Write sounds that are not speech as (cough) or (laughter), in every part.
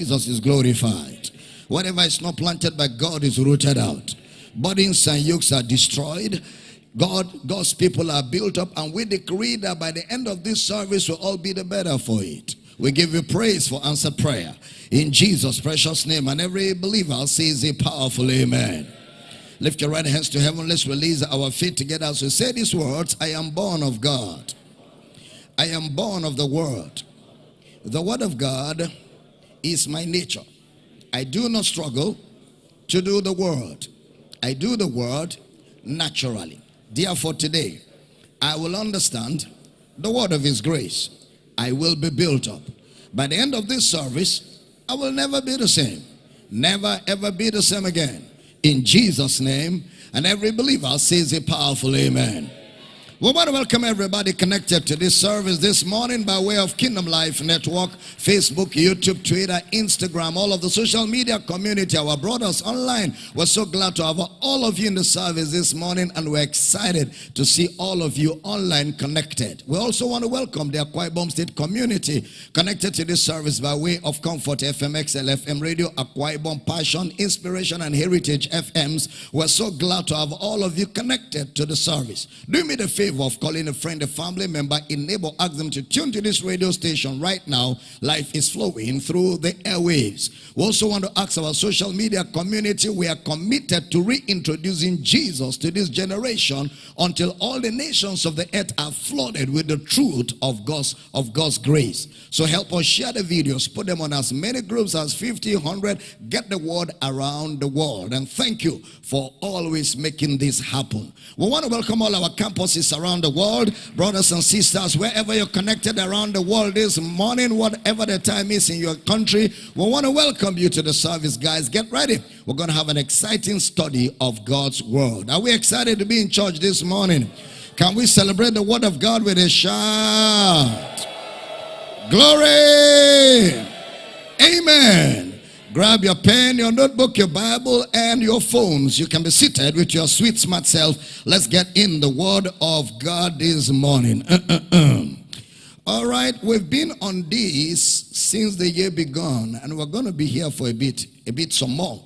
Jesus is glorified. Whatever is not planted by God is rooted out. Burdens and yokes are destroyed. God, God's people are built up, and we decree that by the end of this service we'll all be the better for it. We give you praise for answered prayer in Jesus' precious name. And every believer says a powerful amen. Lift your right hands to heaven. Let's release our feet together as we say these words I am born of God. I am born of the Word. The Word of God is my nature. I do not struggle to do the Word, I do the Word naturally. Therefore, today, I will understand the word of His grace. I will be built up. By the end of this service, I will never be the same. Never ever be the same again. In Jesus' name, and every believer says a powerful amen. We want to welcome everybody connected to this service this morning by way of Kingdom Life Network, Facebook, YouTube, Twitter, Instagram, all of the social media community, our brothers online. We're so glad to have all of you in the service this morning and we're excited to see all of you online connected. We also want to welcome the Akwa Ibom State community connected to this service by way of Comfort FM, XLFM Radio, Akwa Ibom Passion, Inspiration and Heritage FMs. We're so glad to have all of you connected to the service. Do me the favor of calling a friend, a family member, enable, ask them to tune to this radio station right now. Life is flowing through the airwaves. We also want to ask our social media community, we are committed to reintroducing Jesus to this generation until all the nations of the earth are flooded with the truth of God's, of God's grace. So help us share the videos, put them on as many groups as 50, 100, get the word around the world. And thank you for always making this happen. We want to welcome all our campuses around the world. Brothers and sisters, wherever you're connected around the world this morning, whatever the time is in your country, we want to welcome you to the service, guys. Get ready. We're going to have an exciting study of God's word. Are we excited to be in church this morning? Can we celebrate the word of God with a shout? Glory! Amen. Grab your pen, your notebook, your Bible, and your phones. You can be seated with your sweet, smart self. Let's get in the Word of God this morning. All right, we've been on this since the year began, and we're going to be here for a bit, a bit some more.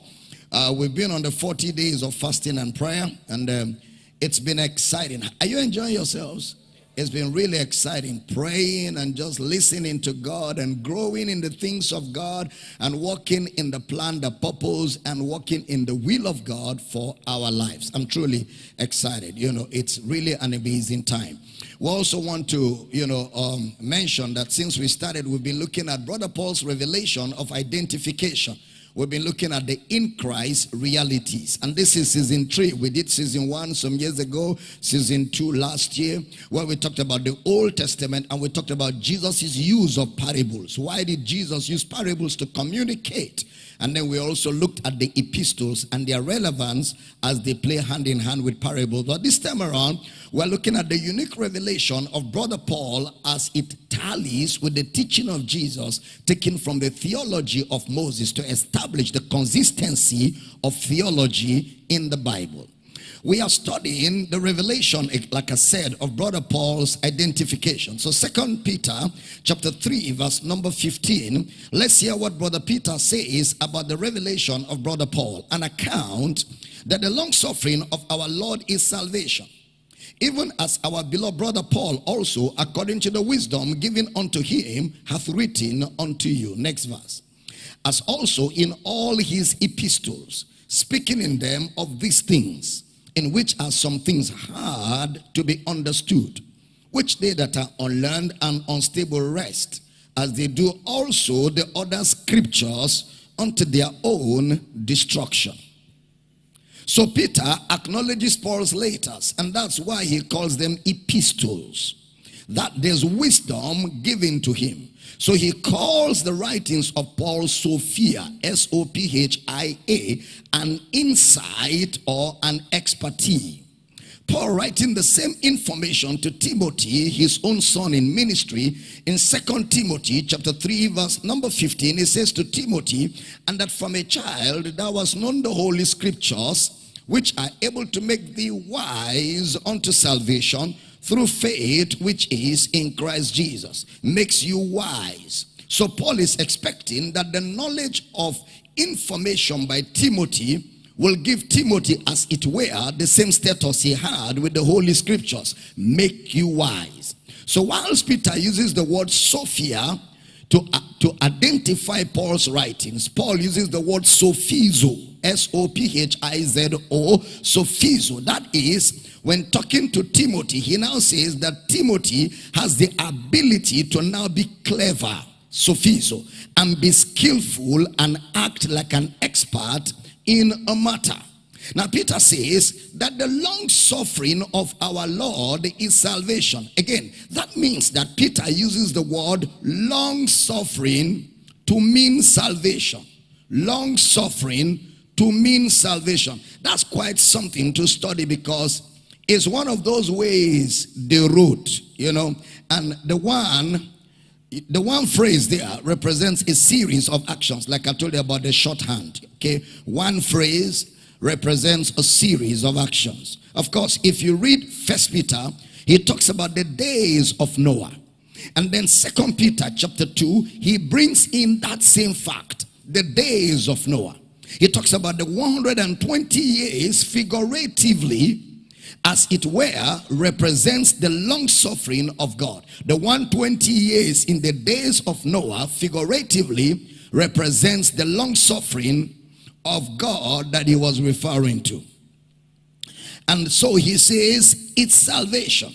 Uh, we've been on the 40 days of fasting and prayer, and um, it's been exciting. Are you enjoying yourselves? It's been really exciting praying and just listening to God and growing in the things of God and walking in the plan, the purpose, and walking in the will of God for our lives. I'm truly excited. You know, it's really an amazing time. We also want to, you know, um, mention that since we started, we've been looking at Brother Paul's revelation of identification. We've been looking at the in Christ realities. And this is season three. We did season one some years ago, season two last year, where we talked about the Old Testament and we talked about Jesus' use of parables. Why did Jesus use parables to communicate? And then we also looked at the epistles and their relevance as they play hand in hand with parables. But this time around, we're looking at the unique revelation of Brother Paul as it tallies with the teaching of Jesus taken from the theology of Moses to establish the consistency of theology in the Bible. We are studying the revelation, eh, like I said, of Brother Paul's identification. So Second Peter chapter 3, verse number 15. Let's hear what Brother Peter says about the revelation of Brother Paul. An account that the long suffering of our Lord is salvation even as our beloved brother Paul also, according to the wisdom given unto him, hath written unto you. Next verse. As also in all his epistles, speaking in them of these things, in which are some things hard to be understood, which they that are unlearned and unstable wrest, as they do also the other scriptures unto their own destruction. So Peter acknowledges Paul's letters, and that's why he calls them epistles. That there's wisdom given to him. So he calls the writings of Paul Sophia, S-O-P-H-I-A, an insight or an expertise. Paul writing the same information to Timothy, his own son in ministry, in Second Timothy chapter 3, verse number 15, he says to Timothy, and that from a child thou hast known the holy scriptures, which are able to make thee wise unto salvation through faith which is in Christ Jesus. Makes you wise. So Paul is expecting that the knowledge of information by Timothy will give Timothy, as it were, the same status he had with the Holy Scriptures. Make you wise. So whilst Peter uses the word Sophia to, uh, to identify Paul's writings, Paul uses the word Sophizo. S-O-P-H-I-Z-O. Sophizo. That is, when talking to Timothy, he now says that Timothy has the ability to now be clever. Sophizo. And be skillful and act like an expert in a matter. Now, Peter says that the long suffering of our Lord is salvation. Again, that means that Peter uses the word long suffering to mean salvation. Long suffering to mean salvation. That's quite something to study because it's one of those ways the wrote, you know. And the one the one phrase there represents a series of actions like i told you about the shorthand okay? One phrase represents a series of actions. Of course if you read first peter he talks about the days of noah. And then second peter chapter 2 he brings in that same fact the days of noah. He talks about the 120 years figuratively as it were, represents the long suffering of God. The 120 years in the days of Noah, figuratively, represents the long suffering of God that he was referring to. And so he says, it's salvation.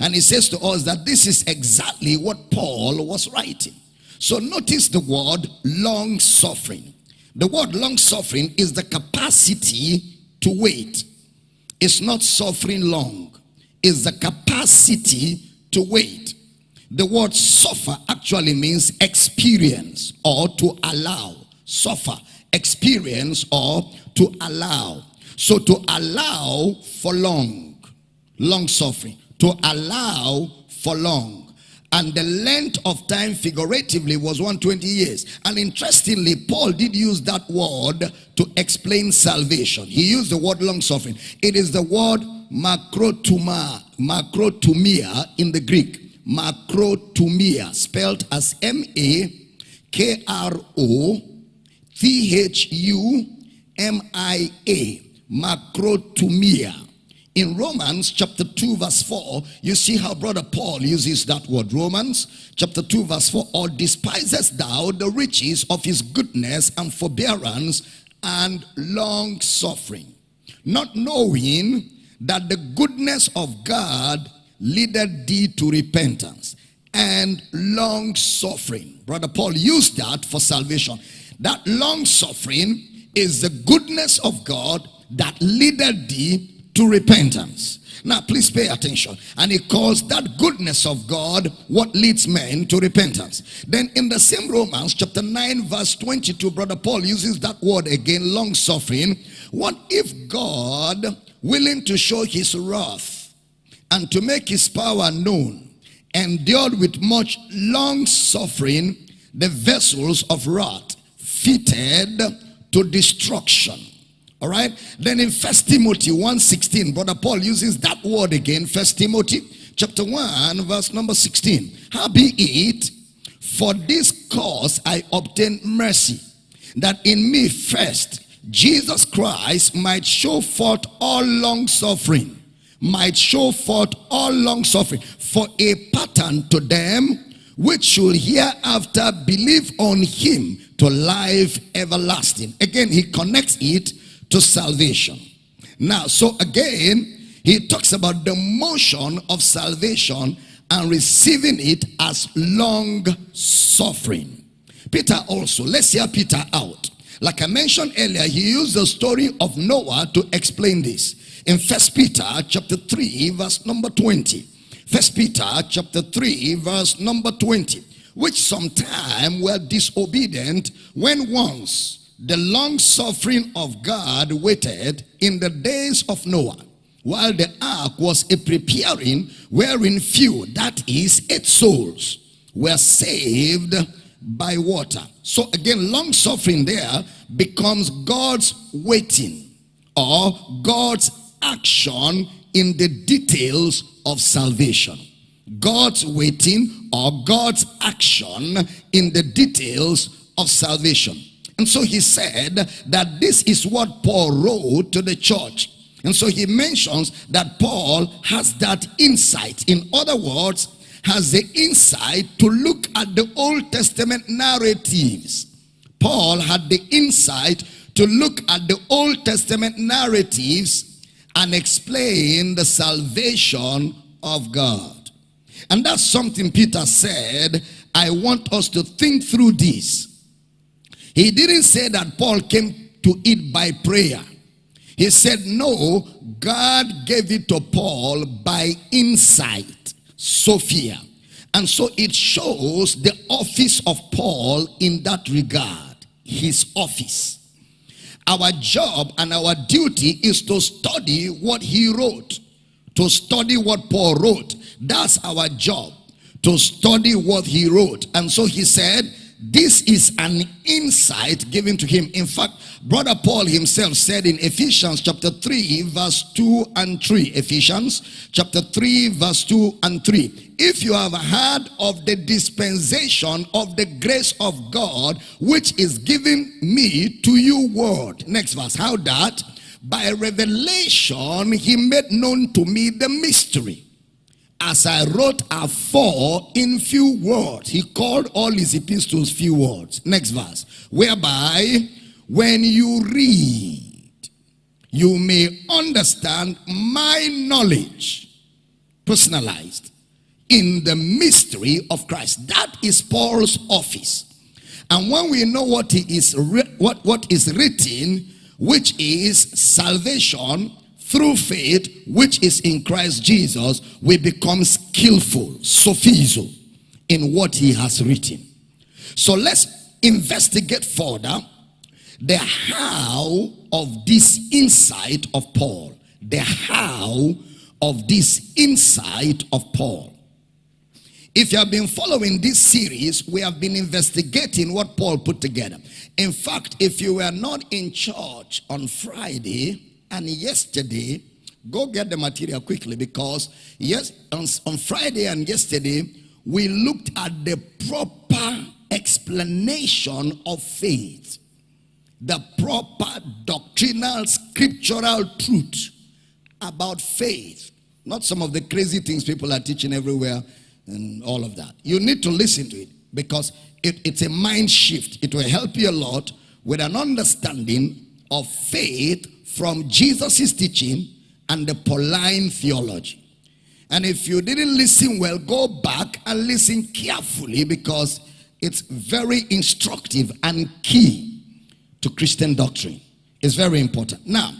And he says to us that this is exactly what Paul was writing. So notice the word long suffering. The word long suffering is the capacity to wait. It's not suffering long. It's the capacity to wait. The word suffer actually means experience or to allow. Suffer, experience or to allow. So to allow for long. Long suffering. To allow for long and the length of time figuratively was 120 years. And interestingly paul did use that word to explain salvation. He used the word long suffering. It is the word makrothumia makrothumia in the greek. Makrothumia spelled as m-a-k-r-o-t-h-u-m-i-a makrothumia in Romans chapter 2 verse 4, you see how brother Paul uses that word. Romans chapter 2 verse 4, or despisest thou the riches of his goodness and forbearance and long suffering, not knowing that the goodness of God leadeth thee to repentance and long suffering. Brother Paul used that for salvation. That long suffering is the goodness of God that leadeth thee to repentance. Now, please pay attention. And he calls that goodness of God what leads men to repentance. Then in the same Romans chapter 9 verse 22, Brother Paul uses that word again, long suffering. What if God, willing to show his wrath and to make his power known, endured with much long suffering the vessels of wrath fitted to destruction all right. Then in First Timothy 1.16, Brother Paul uses that word again. First Timothy chapter 1 verse number 16. Howbeit, for this cause I obtain mercy, that in me first Jesus Christ might show forth all long suffering, might show forth all long suffering for a pattern to them which should hereafter believe on him to life everlasting. Again, he connects it to salvation. Now, so again, he talks about the motion of salvation and receiving it as long suffering. Peter also, let's hear Peter out. Like I mentioned earlier, he used the story of Noah to explain this. In First Peter chapter 3, verse number 20. First Peter chapter 3, verse number 20. Which sometime were disobedient when once the long suffering of God waited in the days of Noah while the ark was a preparing wherein few that is eight souls were saved by water so again long suffering there becomes God's waiting or God's action in the details of salvation God's waiting or God's action in the details of salvation. And so he said that this is what Paul wrote to the church. And so he mentions that Paul has that insight. In other words, has the insight to look at the Old Testament narratives. Paul had the insight to look at the Old Testament narratives and explain the salvation of God. And that's something Peter said, I want us to think through this. He didn't say that Paul came to it by prayer. He said, no, God gave it to Paul by insight, Sophia. And so it shows the office of Paul in that regard, his office. Our job and our duty is to study what he wrote, to study what Paul wrote. That's our job, to study what he wrote. And so he said, this is an insight given to him. In fact, Brother Paul himself said in Ephesians chapter 3 verse 2 and 3. Ephesians chapter 3 verse 2 and 3. If you have heard of the dispensation of the grace of God which is given me to you word. Next verse. How that? By revelation he made known to me the mystery as I wrote afore in few words. He called all his epistles few words. Next verse. Whereby when you read, you may understand my knowledge personalized in the mystery of Christ. That is Paul's office. And when we know what he is what, what is written, which is salvation, through faith which is in Christ Jesus, we become skillful, sophizo, in what he has written. So let's investigate further the how of this insight of Paul. The how of this insight of Paul. If you have been following this series, we have been investigating what Paul put together. In fact, if you were not in church on Friday, and yesterday, go get the material quickly because yes, on, on Friday and yesterday, we looked at the proper explanation of faith. The proper doctrinal, scriptural truth about faith. Not some of the crazy things people are teaching everywhere and all of that. You need to listen to it because it, it's a mind shift. It will help you a lot with an understanding of faith from Jesus' teaching and the Pauline theology. And if you didn't listen well, go back and listen carefully because it's very instructive and key to Christian doctrine. It's very important. Now,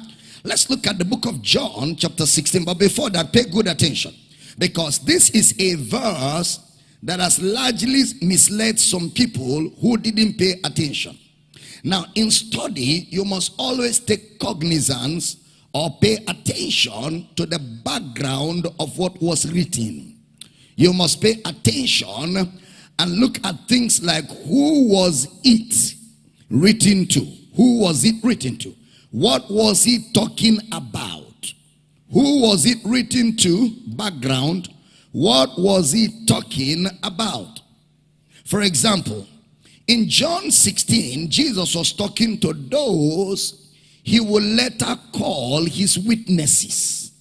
let's look at the book of John, chapter 16. But before that, pay good attention because this is a verse that has largely misled some people who didn't pay attention. Now, in study, you must always take cognizance or pay attention to the background of what was written. You must pay attention and look at things like who was it written to? Who was it written to? What was he talking about? Who was it written to? Background. What was he talking about? For example, in John 16, Jesus was talking to those he will later call his witnesses.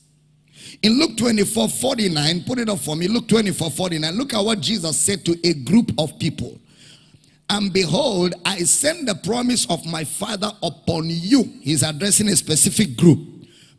In Luke 24, 49, put it up for me. Luke 24, 49. Look at what Jesus said to a group of people. And behold, I send the promise of my Father upon you. He's addressing a specific group.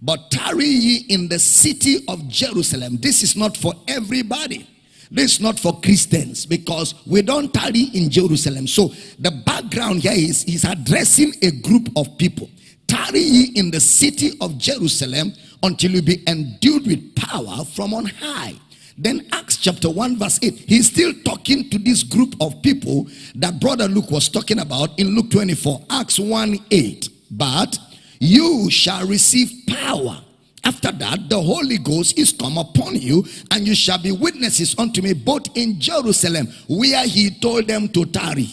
But tarry ye in the city of Jerusalem. This is not for everybody. This is not for Christians because we don't tarry in Jerusalem. So the background here is he's addressing a group of people. Tarry ye in the city of Jerusalem until you be endued with power from on high. Then Acts chapter 1 verse 8. He's still talking to this group of people that brother Luke was talking about in Luke 24. Acts 1 8. But you shall receive power after that, the Holy Ghost is come upon you, and you shall be witnesses unto me both in Jerusalem, where he told them to tarry.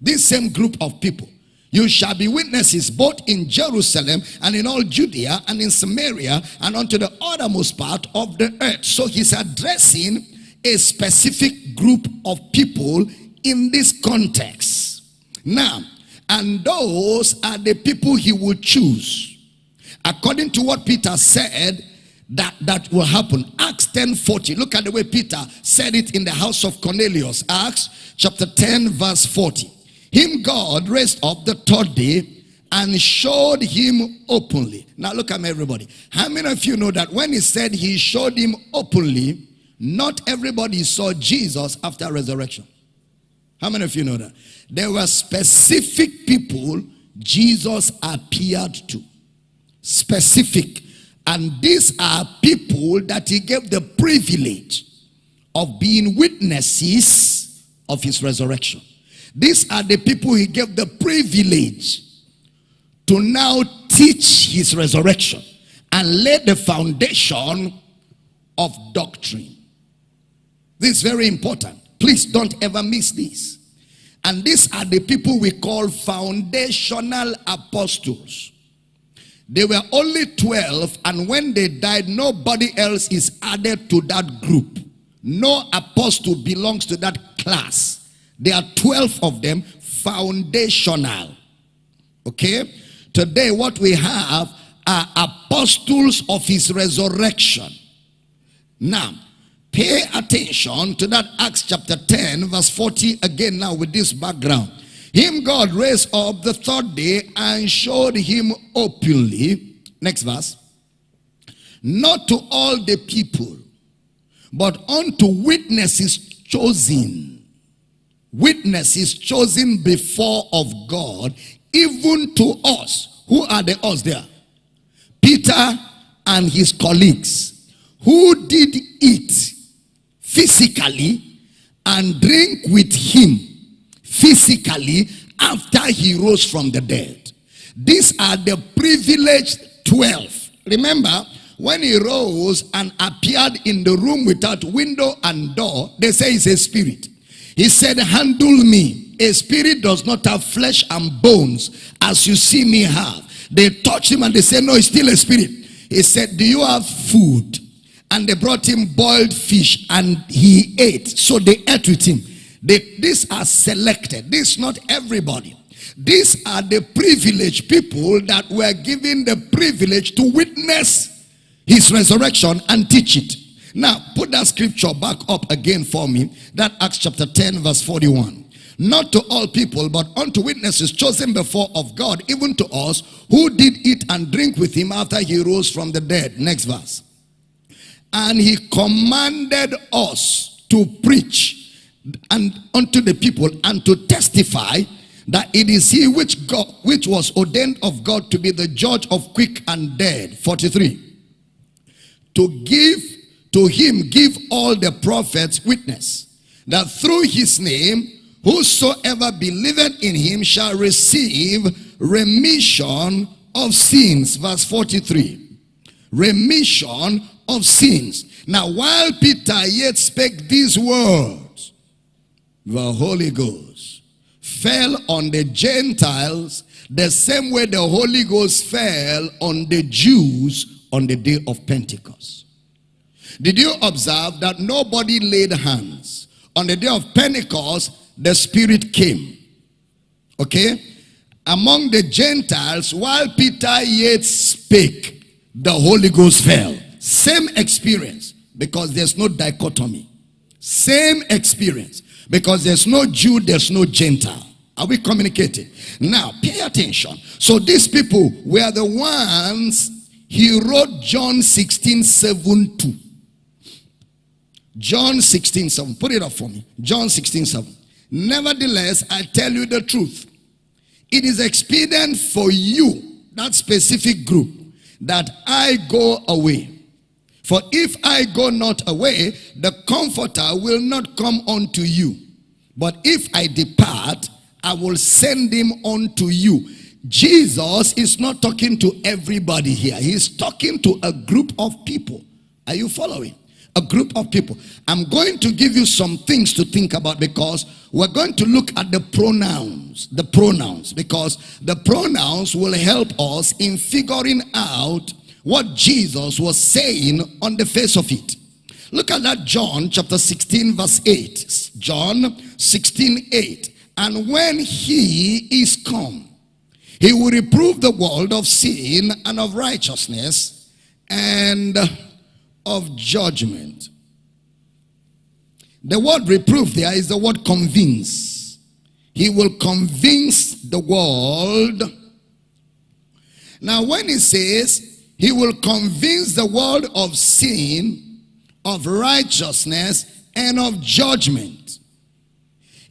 This same group of people. You shall be witnesses both in Jerusalem and in all Judea and in Samaria and unto the uttermost part of the earth. So he's addressing a specific group of people in this context. Now, and those are the people he will choose. According to what Peter said, that, that will happen. Acts 10 40. Look at the way Peter said it in the house of Cornelius. Acts chapter 10, verse 40. Him God raised up the third day and showed him openly. Now look at me, everybody. How many of you know that when he said he showed him openly, not everybody saw Jesus after resurrection? How many of you know that? There were specific people Jesus appeared to. Specific. And these are people that he gave the privilege of being witnesses of his resurrection. These are the people he gave the privilege to now teach his resurrection and lay the foundation of doctrine. This is very important. Please don't ever miss this. And these are the people we call foundational apostles. They were only 12 and when they died, nobody else is added to that group. No apostle belongs to that class. There are 12 of them foundational. Okay? Today what we have are apostles of his resurrection. Now, pay attention to that Acts chapter 10 verse 40 again now with this background. Him God raised up the third day and showed him openly. Next verse. Not to all the people, but unto witnesses chosen. Witnesses chosen before of God, even to us. Who are the us there? Peter and his colleagues, who did eat physically and drink with him physically after he rose from the dead. These are the privileged 12. Remember, when he rose and appeared in the room without window and door, they say he's a spirit. He said, handle me. A spirit does not have flesh and bones as you see me have. They touched him and they said, no, he's still a spirit. He said, do you have food? And they brought him boiled fish and he ate. So they ate with him. They, these are selected. This is not everybody. These are the privileged people that were given the privilege to witness his resurrection and teach it. Now, put that scripture back up again for me. That Acts chapter 10 verse 41. Not to all people, but unto witnesses chosen before of God, even to us, who did eat and drink with him after he rose from the dead. Next verse. And he commanded us to preach and unto the people and to testify that it is he which God which was ordained of God to be the judge of quick and dead. 43 to give to him give all the prophets witness that through his name whosoever believeth in him shall receive remission of sins. Verse 43 remission of sins. Now while peter yet spake these words the Holy Ghost fell on the Gentiles the same way the Holy Ghost fell on the Jews on the day of Pentecost. Did you observe that nobody laid hands? On the day of Pentecost, the Spirit came. Okay? Among the Gentiles, while Peter yet spake, the Holy Ghost fell. Same experience because there's no dichotomy. Same experience. Because there's no Jew, there's no Gentile. Are we communicating? Now, pay attention. So these people were the ones he wrote John 16, 7 to. John 16, 7. Put it up for me. John 16, 7. Nevertheless, I tell you the truth. It is expedient for you, that specific group, that I go away. For if I go not away, the comforter will not come unto you. But if I depart, I will send him unto you. Jesus is not talking to everybody here. He's talking to a group of people. Are you following? A group of people. I'm going to give you some things to think about because we're going to look at the pronouns. The pronouns. Because the pronouns will help us in figuring out what Jesus was saying on the face of it. Look at that John chapter 16 verse 8. John 16 8. And when he is come, he will reprove the world of sin and of righteousness and of judgment. The word reprove there is the word convince. He will convince the world. Now when he says he will convince the world of sin, of righteousness, and of judgment.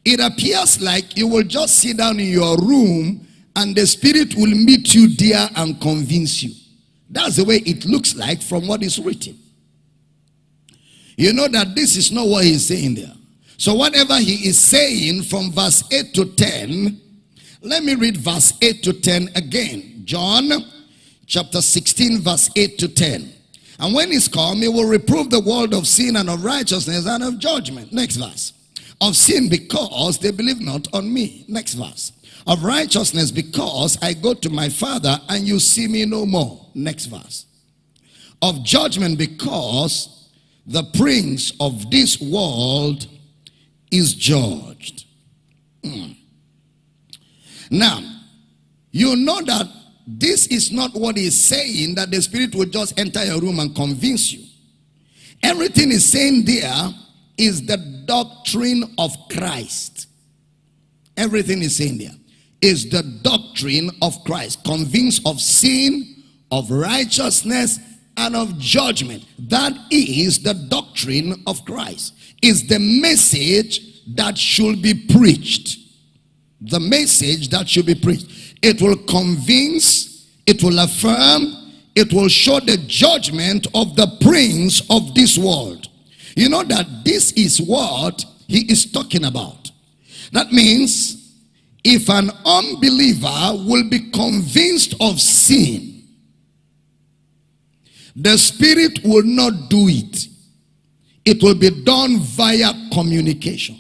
It appears like you will just sit down in your room and the Spirit will meet you there and convince you. That's the way it looks like from what is written. You know that this is not what he's saying there. So whatever he is saying from verse 8 to 10, let me read verse 8 to 10 again. John chapter 16 verse 8 to 10. And when he's come, he will reprove the world of sin and of righteousness and of judgment. Next verse. Of sin because they believe not on me. Next verse. Of righteousness because I go to my father and you see me no more. Next verse. Of judgment because the prince of this world is judged. Mm. Now, you know that this is not what he's saying that the spirit will just enter your room and convince you. Everything he's saying there is the doctrine of Christ. Everything he's saying there is the doctrine of Christ. Convinced of sin, of righteousness, and of judgment. That is the doctrine of Christ. Is the message that should be preached. The message that should be preached. It will convince, it will affirm, it will show the judgment of the prince of this world. You know that this is what he is talking about. That means if an unbeliever will be convinced of sin, the spirit will not do it. It will be done via communication.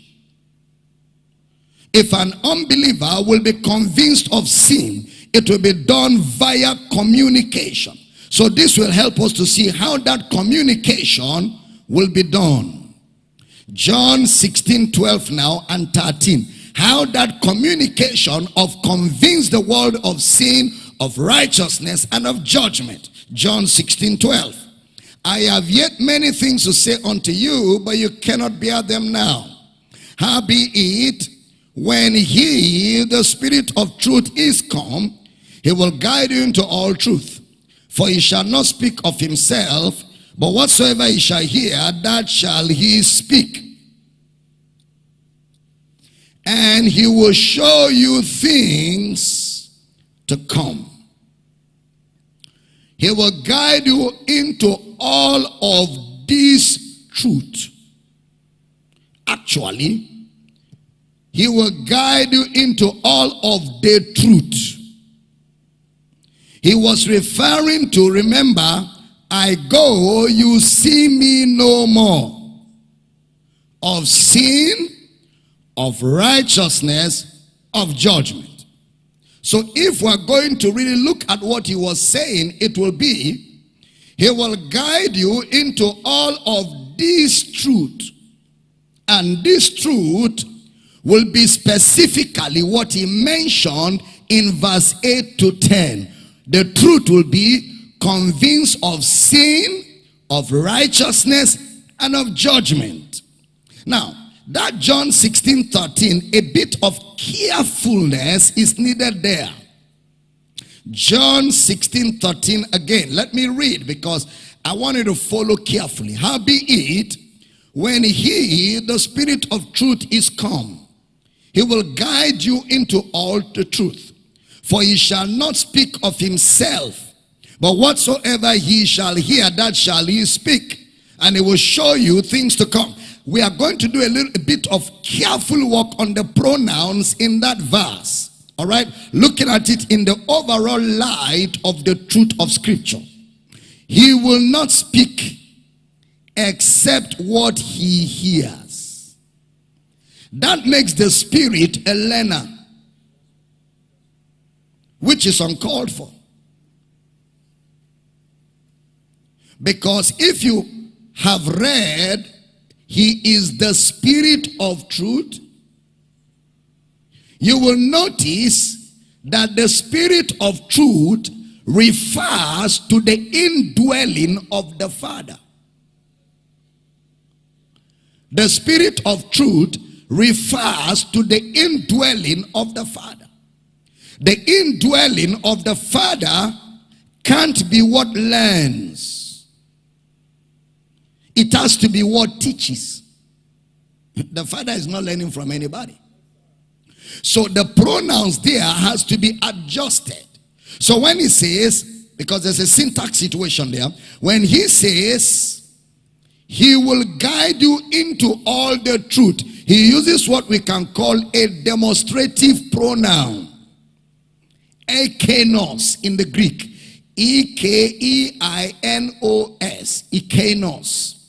If an unbeliever will be convinced of sin, it will be done via communication. So this will help us to see how that communication will be done. John 16, 12 now and 13. How that communication of convince the world of sin, of righteousness, and of judgment. John 16, 12. I have yet many things to say unto you, but you cannot bear them now. Howbeit, when he, the spirit of truth, is come, he will guide you into all truth. For he shall not speak of himself, but whatsoever he shall hear, that shall he speak. And he will show you things to come. He will guide you into all of this truth. Actually, he will guide you into all of the truth. He was referring to, remember, I go, you see me no more. Of sin, of righteousness, of judgment. So if we're going to really look at what he was saying, it will be, he will guide you into all of this truth. And this truth will be specifically what he mentioned in verse 8 to 10. The truth will be convinced of sin, of righteousness, and of judgment. Now, that John 16, 13, a bit of carefulness is needed there. John 16, 13 again. Let me read because I want you to follow carefully. How be it, when he, the spirit of truth, is come, he will guide you into all the truth. For he shall not speak of himself, but whatsoever he shall hear, that shall he speak. And he will show you things to come. We are going to do a little a bit of careful work on the pronouns in that verse. All right? Looking at it in the overall light of the truth of scripture. He will not speak except what he hears. That makes the spirit a learner, which is uncalled for. Because if you have read, He is the Spirit of truth, you will notice that the Spirit of truth refers to the indwelling of the Father. The Spirit of truth refers to the indwelling of the Father. The indwelling of the Father can't be what learns. It has to be what teaches. The Father is not learning from anybody. So the pronouns there has to be adjusted. So when he says, because there's a syntax situation there, when he says, he will guide you into all the truth. He uses what we can call a demonstrative pronoun. Ekeinos in the Greek. E-K-E-I-N-O-S. Ekeinos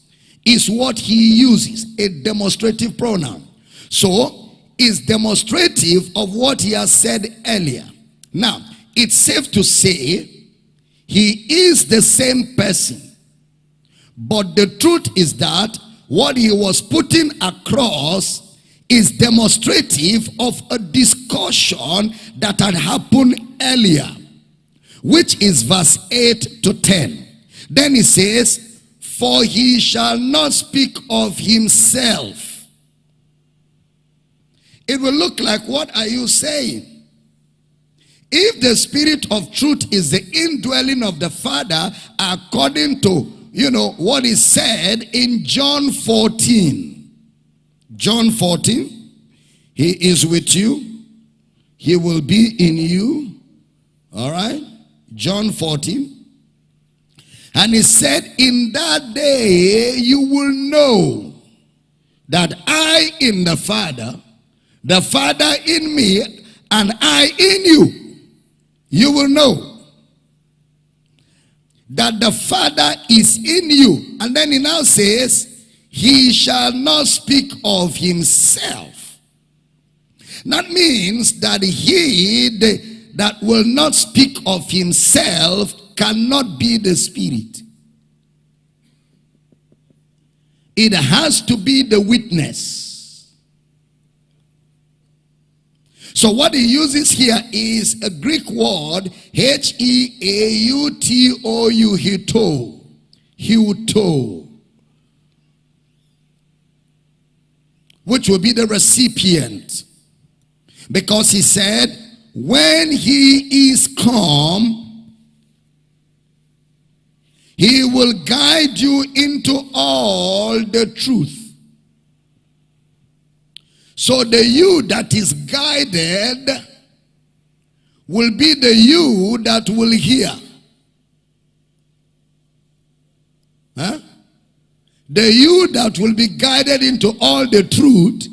is what he uses, a demonstrative pronoun. So, is demonstrative of what he has said earlier. Now, it's safe to say he is the same person. But the truth is that what he was putting across is demonstrative of a discussion that had happened earlier, which is verse 8 to 10. Then he says, For he shall not speak of himself it will look like, what are you saying? If the spirit of truth is the indwelling of the Father, according to, you know, what is said in John 14. John 14, he is with you. He will be in you. All right? John 14. And he said, in that day you will know that I in the Father the Father in me and I in you, you will know that the Father is in you. And then he now says, he shall not speak of himself. That means that he that will not speak of himself cannot be the Spirit. It has to be the witness. So what he uses here is a Greek word, H-E-A-U-T-O-U, hito, huto, which will be the recipient. Because he said, when he is come, he will guide you into all the truth. So the you that is guided will be the you that will hear. Huh? The you that will be guided into all the truth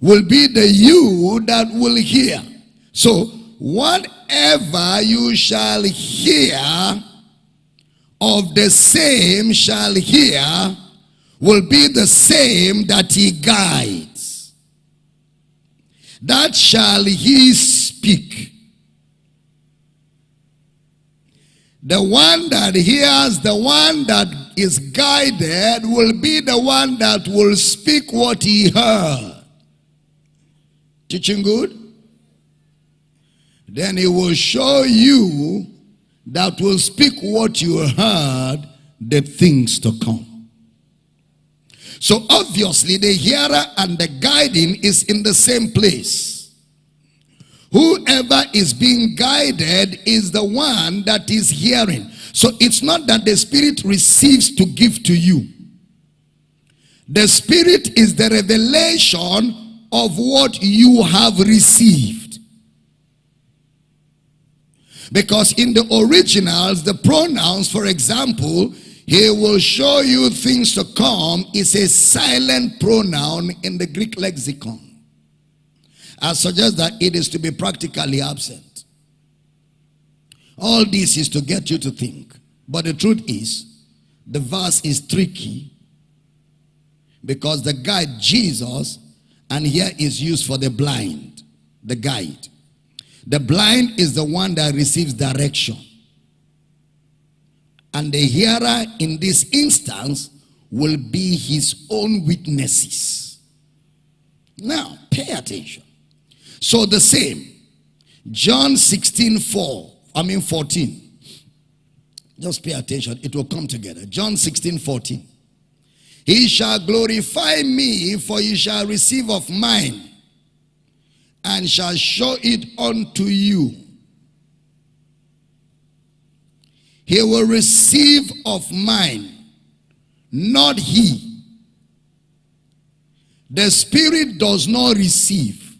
will be the you that will hear. So whatever you shall hear of the same shall hear will be the same that he guides that shall he speak. The one that hears, the one that is guided will be the one that will speak what he heard. Teaching good? Then he will show you that will speak what you heard, the things to come. So obviously the hearer and the guiding is in the same place. Whoever is being guided is the one that is hearing. So it's not that the Spirit receives to give to you. The Spirit is the revelation of what you have received. Because in the originals, the pronouns, for example, he will show you things to come is a silent pronoun in the Greek lexicon. I suggest that it is to be practically absent. All this is to get you to think. But the truth is, the verse is tricky because the guide Jesus and here is used for the blind, the guide. The blind is the one that receives direction. And the hearer in this instance will be his own witnesses. Now, pay attention. So the same. John 16, 4. I mean 14. Just pay attention. It will come together. John 16, 14. He shall glorify me, for he shall receive of mine, and shall show it unto you. He will receive of mine, not he. The Spirit does not receive.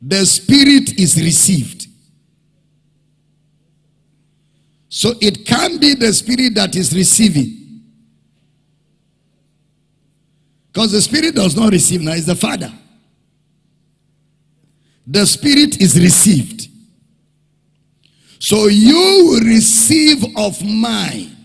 The Spirit is received. So it can be the Spirit that is receiving. Because the Spirit does not receive now, it's the Father. The Spirit is received. So you will receive of mine.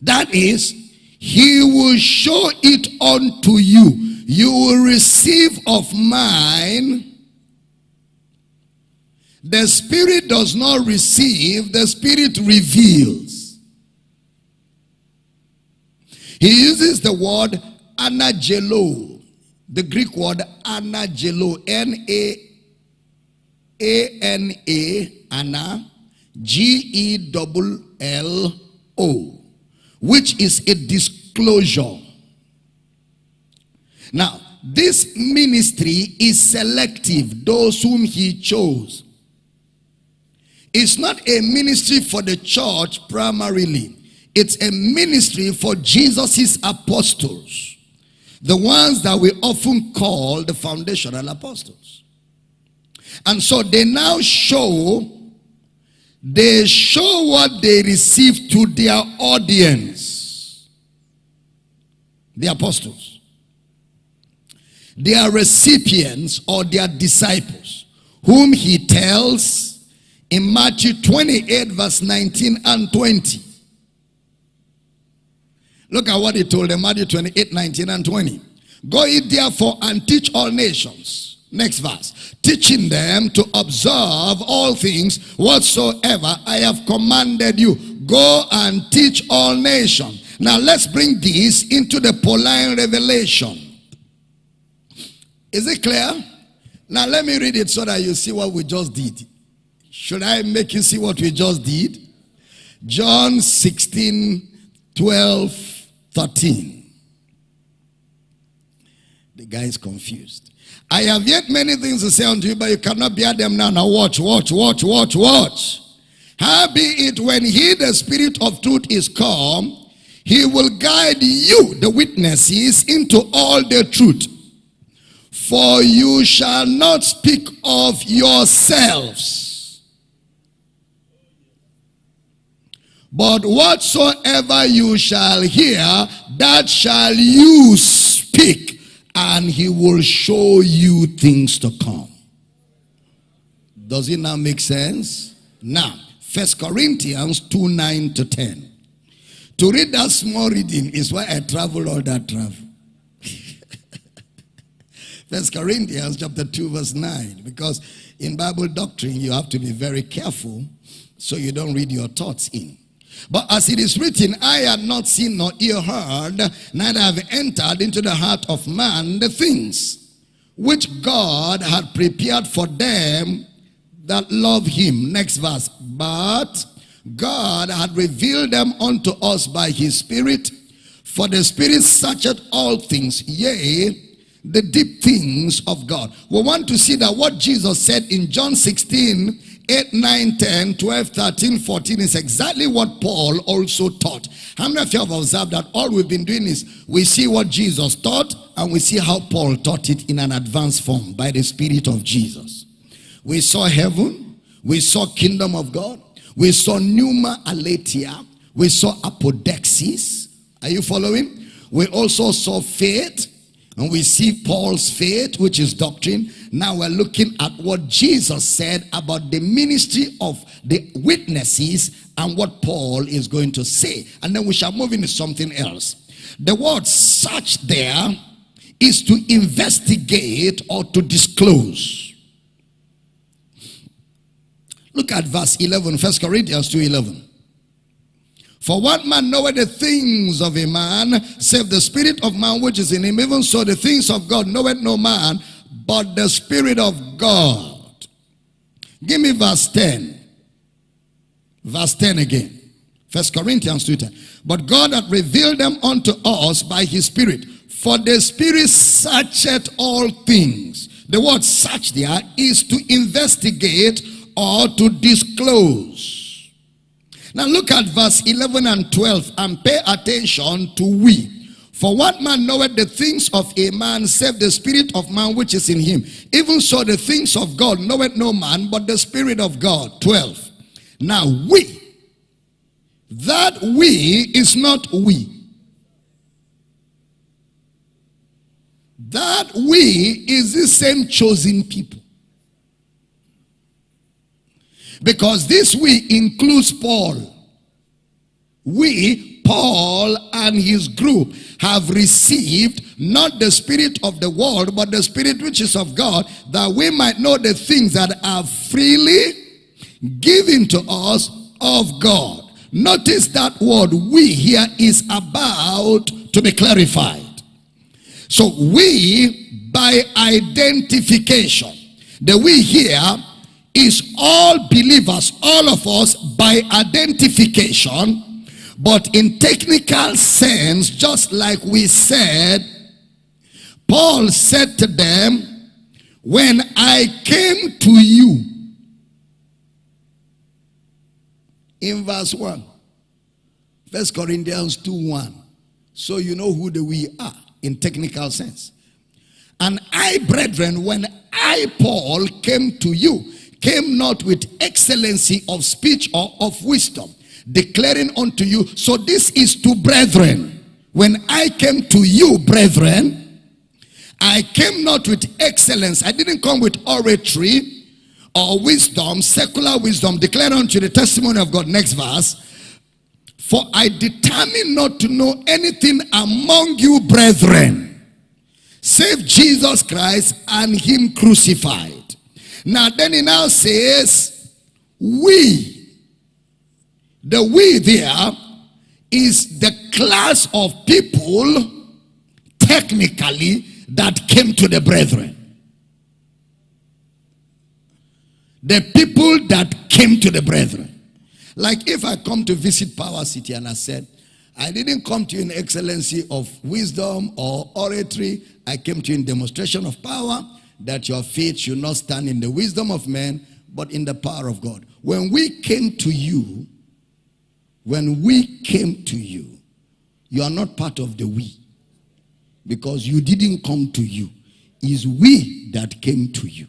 That is, he will show it unto you. You will receive of mine. The Spirit does not receive, the Spirit reveals. He uses the word anagelo, the Greek word anagelo, N-A a-N-A, Anna, G-E-L-L-O, which is a disclosure. Now, this ministry is selective, those whom he chose. It's not a ministry for the church primarily. It's a ministry for Jesus's apostles. The ones that we often call the foundational apostles. And so they now show, they show what they receive to their audience. The apostles. They are recipients or their disciples, whom he tells in Matthew 28 verse 19 and 20. Look at what he told them, Matthew 28, 19 and 20. Go ye therefore and teach all nations Next verse. Teaching them to observe all things whatsoever I have commanded you. Go and teach all nations. Now let's bring this into the Pauline revelation. Is it clear? Now let me read it so that you see what we just did. Should I make you see what we just did? John 16, 12, 13. The guy is confused. I have yet many things to say unto you, but you cannot bear them now. Now watch, watch, watch, watch, watch. How be it when he, the spirit of truth, is come, he will guide you, the witnesses, into all the truth. For you shall not speak of yourselves. But whatsoever you shall hear, that shall you speak and he will show you things to come. Does it now make sense? Now, First Corinthians 2 9 to 10. To read that small reading is why I travel all that travel. (laughs) First Corinthians chapter 2 verse 9 because in Bible doctrine you have to be very careful so you don't read your thoughts in. But as it is written, I had not seen nor ear heard, neither have entered into the heart of man the things which God had prepared for them that love him. Next verse. But God had revealed them unto us by his Spirit, for the Spirit searcheth all things, yea, the deep things of God. We want to see that what Jesus said in John 16 8, 9, 10, 12, 13, 14 is exactly what Paul also taught. How many of you have observed that all we've been doing is we see what Jesus taught and we see how Paul taught it in an advanced form by the Spirit of Jesus. We saw heaven, we saw kingdom of God, we saw pneuma aletheia, we saw apodexis. Are you following? We also saw faith, and we see Paul's faith, which is doctrine. Now we're looking at what Jesus said about the ministry of the witnesses and what Paul is going to say. And then we shall move into something else. The word search there is to investigate or to disclose. Look at verse 11, 1 Corinthians 2.11. For what man knoweth the things of a man, save the spirit of man which is in him, even so the things of God knoweth no man, but the spirit of God. Give me verse 10. Verse 10 again. First Corinthians 2.10. But God hath revealed them unto us by his spirit. For the spirit searcheth all things. The word search there is to investigate or to disclose. Now look at verse 11 and 12 and pay attention to we. For what man knoweth the things of a man save the spirit of man which is in him? Even so the things of God knoweth no man but the spirit of God. 12. Now we, that we is not we. That we is the same chosen people. Because this we includes Paul. We, Paul and his group have received not the spirit of the world, but the spirit which is of God, that we might know the things that are freely given to us of God. Notice that word we here is about to be clarified. So we by identification. The we here is all believers, all of us by identification. But in technical sense, just like we said, Paul said to them, when I came to you, in verse 1, First Corinthians 2 1. So you know who the we are in technical sense. And I, brethren, when I, Paul, came to you, came not with excellency of speech or of wisdom, declaring unto you. So this is to brethren. When I came to you, brethren, I came not with excellence. I didn't come with oratory or wisdom, secular wisdom, declaring unto the testimony of God. Next verse. For I determined not to know anything among you, brethren, save Jesus Christ and him crucified. Now then he now says, we, the we there is the class of people technically that came to the brethren. The people that came to the brethren. Like if I come to visit Power City and I said, I didn't come to you in excellency of wisdom or oratory. I came to you in demonstration of power that your faith should not stand in the wisdom of men, but in the power of God. When we came to you, when we came to you, you are not part of the we. Because you didn't come to you. It's we that came to you.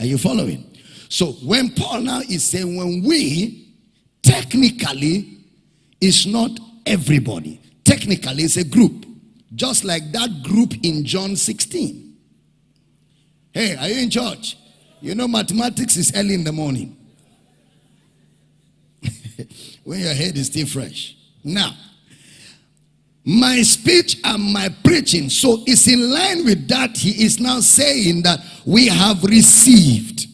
Are you following? So when Paul now is saying when we, technically, is not everybody. Technically, it's a group. Just like that group in John 16. Hey, are you in church? You know mathematics is early in the morning. (laughs) when your head is still fresh. Now, my speech and my preaching. So it's in line with that. He is now saying that we have received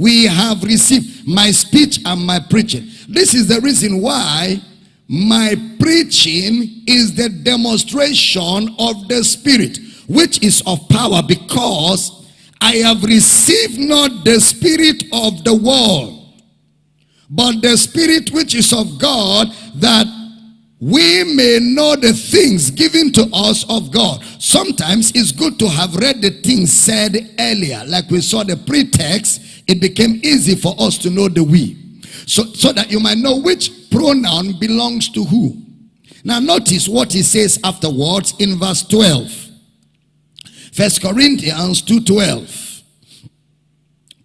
we have received my speech and my preaching. This is the reason why my preaching is the demonstration of the Spirit, which is of power because I have received not the Spirit of the world, but the Spirit which is of God that we may know the things given to us of God. Sometimes it's good to have read the things said earlier, like we saw the pretext it became easy for us to know the we. So, so that you might know which pronoun belongs to who. Now notice what he says afterwards in verse 12. First Corinthians 2.12.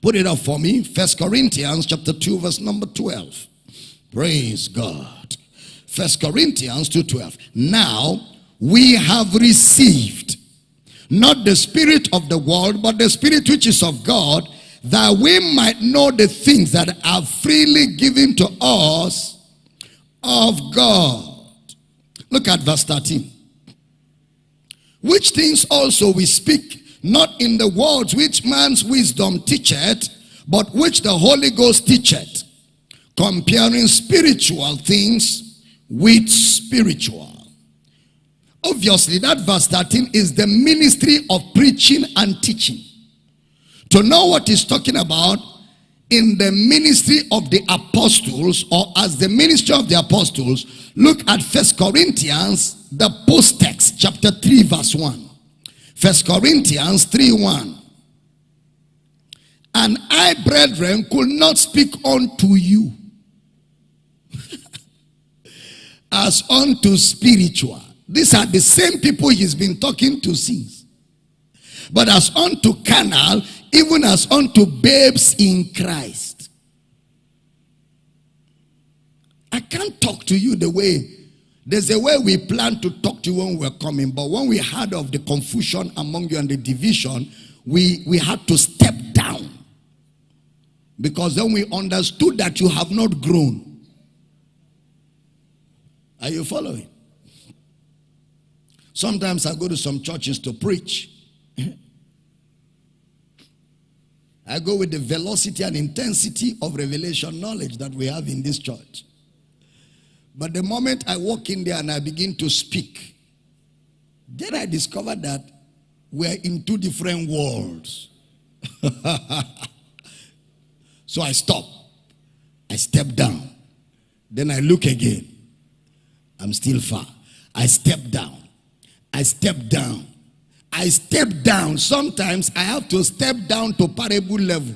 Put it up for me. First Corinthians chapter 2 verse number 12. Praise God. First Corinthians 2.12. Now we have received not the spirit of the world, but the spirit which is of God, that we might know the things that are freely given to us of God. Look at verse 13. Which things also we speak, not in the words which man's wisdom teacheth, but which the Holy Ghost teacheth, comparing spiritual things with spiritual. Obviously, that verse 13 is the ministry of preaching and teaching. To know what he's talking about in the ministry of the apostles or as the ministry of the apostles, look at First Corinthians, the post text, chapter 3, verse 1. First Corinthians 3 1. And I, brethren, could not speak unto you (laughs) as unto spiritual. These are the same people he's been talking to since. But as unto carnal, even as unto babes in Christ. I can't talk to you the way, there's a way we plan to talk to you when we're coming, but when we heard of the confusion among you and the division, we, we had to step down. Because then we understood that you have not grown. Are you following? Sometimes I go to some churches to preach. (laughs) I go with the velocity and intensity of revelation knowledge that we have in this church. But the moment I walk in there and I begin to speak, then I discover that we're in two different worlds. (laughs) So I stop. I step down. Then I look again. I'm still far. I step down. I step down. I step down. Sometimes I have to step down to parable level.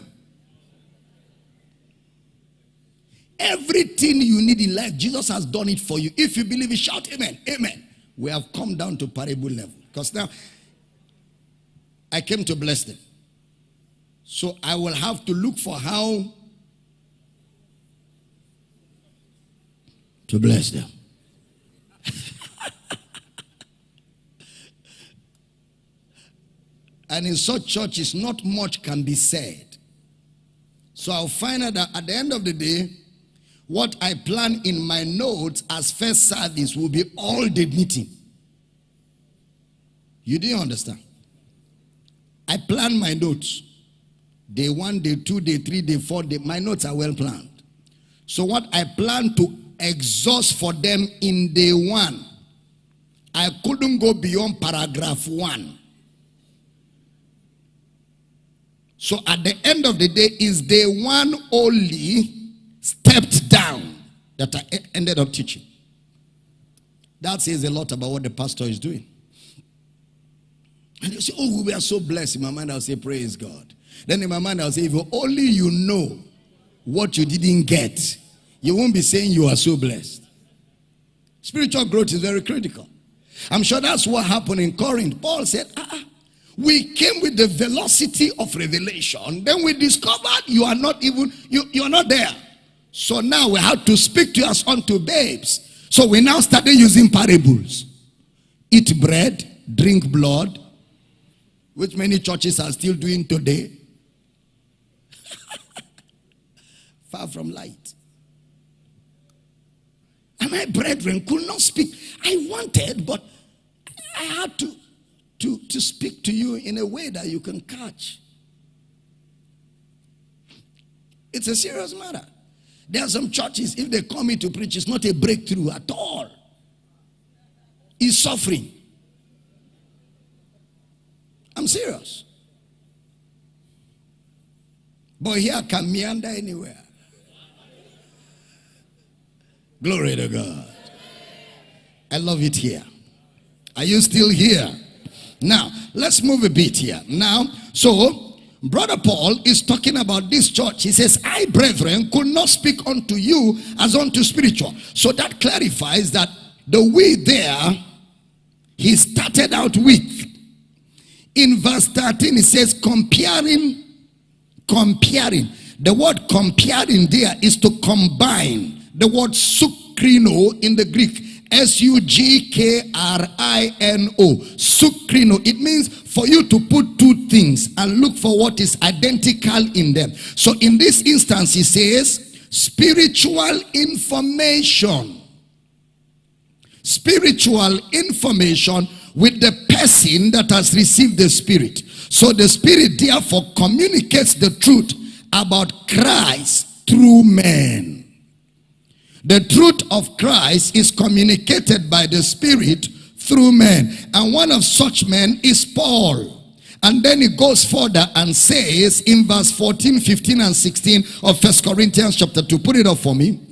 Everything you need in life, Jesus has done it for you. If you believe it, shout amen. Amen. We have come down to parable level. Because now, I came to bless them. So I will have to look for how to bless them. (laughs) and in such churches, not much can be said. So I'll find out that at the end of the day, what I plan in my notes as first service will be all the meeting. You didn't understand. I plan my notes. Day one, day two, day three, day four, day, my notes are well planned. So what I plan to exhaust for them in day one, I couldn't go beyond paragraph one. So at the end of the day, is day one only stepped down that I ended up teaching. That says a lot about what the pastor is doing. And you say, Oh, we are so blessed. In my mind, I'll say, Praise God. Then in my mind, I'll say, if only you know what you didn't get, you won't be saying you are so blessed. Spiritual growth is very critical. I'm sure that's what happened in Corinth. Paul said, ah, we came with the velocity of revelation. Then we discovered you are not even, you, you are not there. So now we have to speak to us unto babes. So we now started using parables. Eat bread, drink blood, which many churches are still doing today. (laughs) far from light. And my brethren could not speak. I wanted, but I had to, to, to speak to you in a way that you can catch. It's a serious matter. There are some churches, if they come in to preach, it's not a breakthrough at all. It's suffering. I'm serious. But here can meander anywhere. Glory to God. I love it here. Are you still here? Now, let's move a bit here. Now, so, Brother Paul is talking about this church. He says, I, brethren, could not speak unto you as unto spiritual. So that clarifies that the we there, he started out with. In verse 13, he says, comparing, comparing. The word comparing there is to combine the word sukrino in the Greek. S-U-G-K-R-I-N-O. Sukrino. It means for you to put two things and look for what is identical in them. So in this instance, he says, spiritual information. Spiritual information with the person that has received the spirit. So the spirit therefore communicates the truth about Christ through men. The truth of Christ is communicated by the Spirit through men. And one of such men is Paul. And then he goes further and says in verse 14, 15, and 16 of First Corinthians chapter 2. Put it up for me.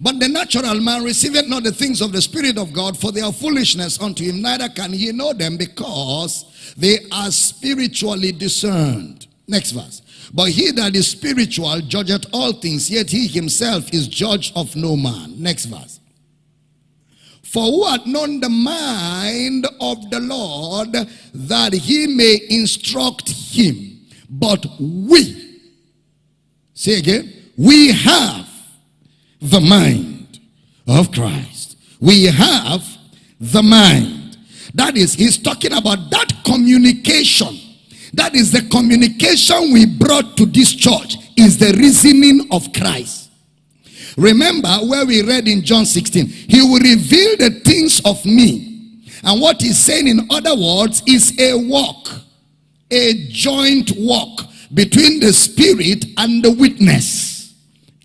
But the natural man receiveth not the things of the Spirit of God, for they are foolishness unto him, neither can he know them because they are spiritually discerned. Next verse. But he that is spiritual judgeth all things, yet he himself is judge of no man. Next verse. For who hath known the mind of the Lord that he may instruct him? But we, say again, we have the mind of Christ. We have the mind. That is, he's talking about that communication. That is the communication we brought to this church is the reasoning of Christ. Remember where we read in John 16, he will reveal the things of me. And what he's saying in other words is a walk, a joint walk between the spirit and the witness.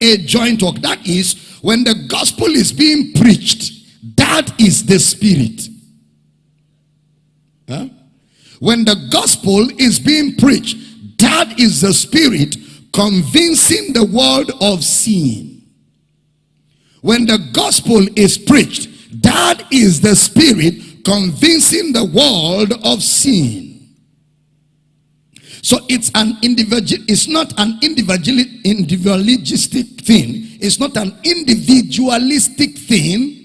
A joint walk. That is when the gospel is being preached, that is the spirit. Huh? When the gospel is being preached, that is the spirit convincing the world of sin. When the gospel is preached, that is the spirit convincing the world of sin. So it's an individual, it's not an individual, individualistic thing. It's not an individualistic thing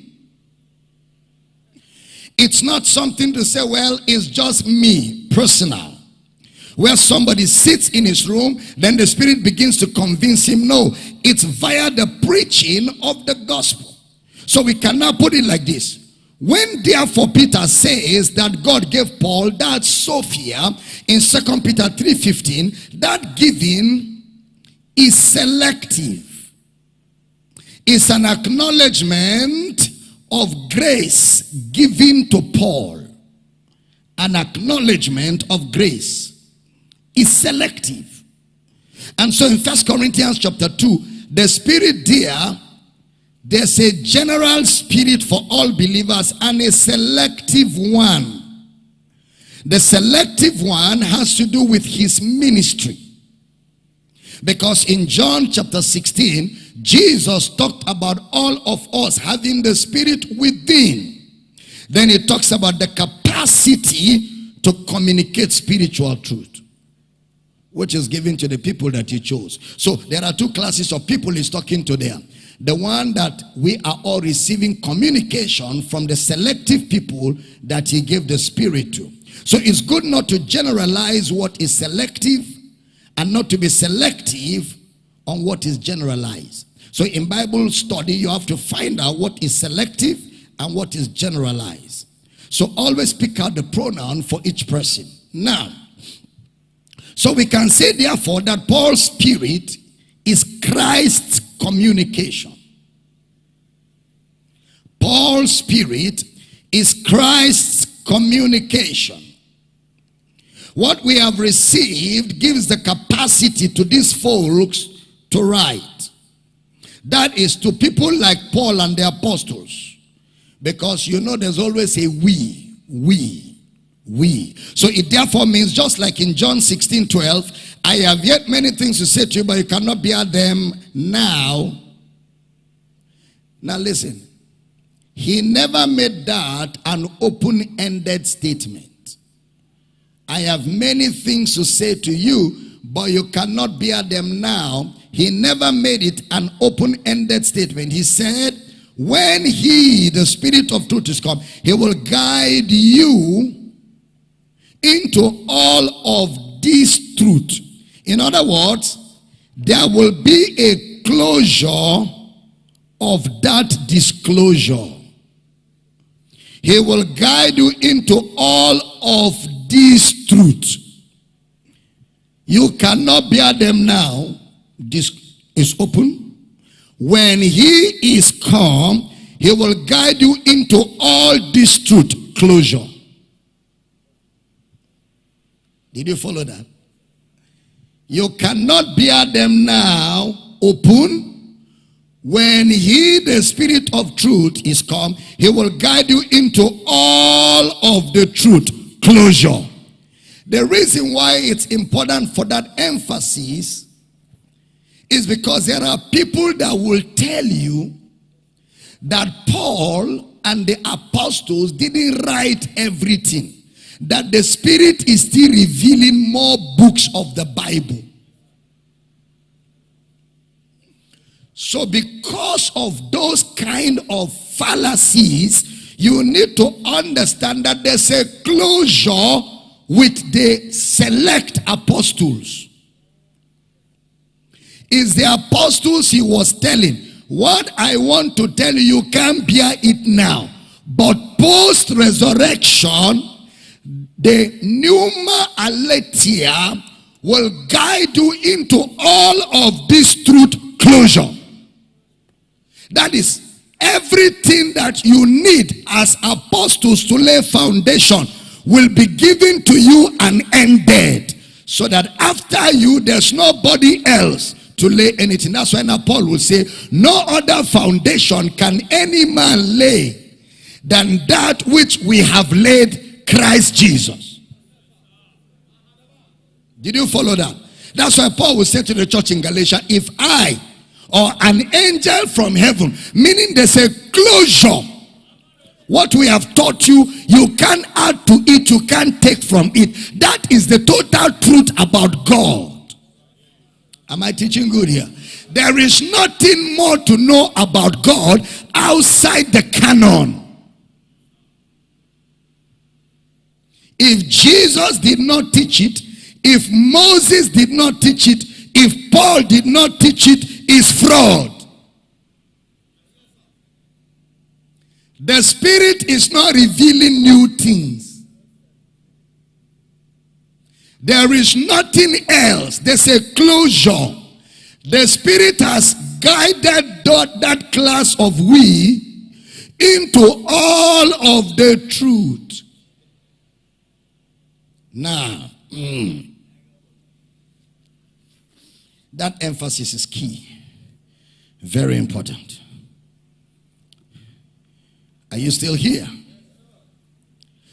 it's not something to say, well, it's just me, personal. Where somebody sits in his room, then the Spirit begins to convince him. No, it's via the preaching of the gospel. So we cannot put it like this. When therefore Peter says that God gave Paul that Sophia in Second Peter 3.15, that giving is selective. It's an acknowledgement of grace given to Paul, an acknowledgement of grace, is selective. And so in First Corinthians chapter 2, the spirit there, there's a general spirit for all believers and a selective one. The selective one has to do with his ministry. Because in John chapter 16, Jesus talked about all of us having the spirit within. Then he talks about the capacity to communicate spiritual truth. Which is given to the people that he chose. So there are two classes of people he's talking to there. The one that we are all receiving communication from the selective people that he gave the spirit to. So it's good not to generalize what is selective and not to be selective on what is generalized. So in Bible study, you have to find out what is selective and what is generalized. So always pick out the pronoun for each person. Now, so we can say therefore that Paul's spirit is Christ's communication. Paul's spirit is Christ's communication. What we have received gives the capacity to these folks to write. That is to people like Paul and the apostles. Because you know there's always a we, we, we. So it therefore means just like in John 16, 12, I have yet many things to say to you, but you cannot bear them now. Now listen. He never made that an open-ended statement. I have many things to say to you, but you cannot bear them now. He never made it an open-ended statement. He said, when he, the spirit of truth is come, he will guide you into all of this truth. In other words, there will be a closure of that disclosure. He will guide you into all of these truths. You cannot bear them now. This is open. When he is come, he will guide you into all this truth. Closure. Did you follow that? You cannot bear them now open. when he, the spirit of truth, is come, he will guide you into all of the truth. Closure. The reason why it's important for that emphasis is because there are people that will tell you that Paul and the apostles didn't write everything. That the Spirit is still revealing more books of the Bible. So because of those kind of fallacies, you need to understand that there's a closure with the select apostles. Is the apostles he was telling what I want to tell you, you can't bear it now. But post-resurrection, the Pneuma Aletheia will guide you into all of this truth closure. That is, everything that you need as apostles to lay foundation will be given to you and ended. So that after you, there's nobody else to lay anything. That's why now Paul will say, no other foundation can any man lay than that which we have laid Christ Jesus. Did you follow that? That's why Paul will say to the church in Galatia, if I or an angel from heaven, meaning there's a closure. What we have taught you, you can't add to it, you can't take from it. That is the total truth about God. Am I teaching good here? There is nothing more to know about God outside the canon. If Jesus did not teach it, if Moses did not teach it, if Paul did not teach it, is fraud. The Spirit is not revealing new things. There is nothing else. There's a closure. The Spirit has guided that class of we into all of the truth. Now, mm, that emphasis is key. Very important. Are you still here?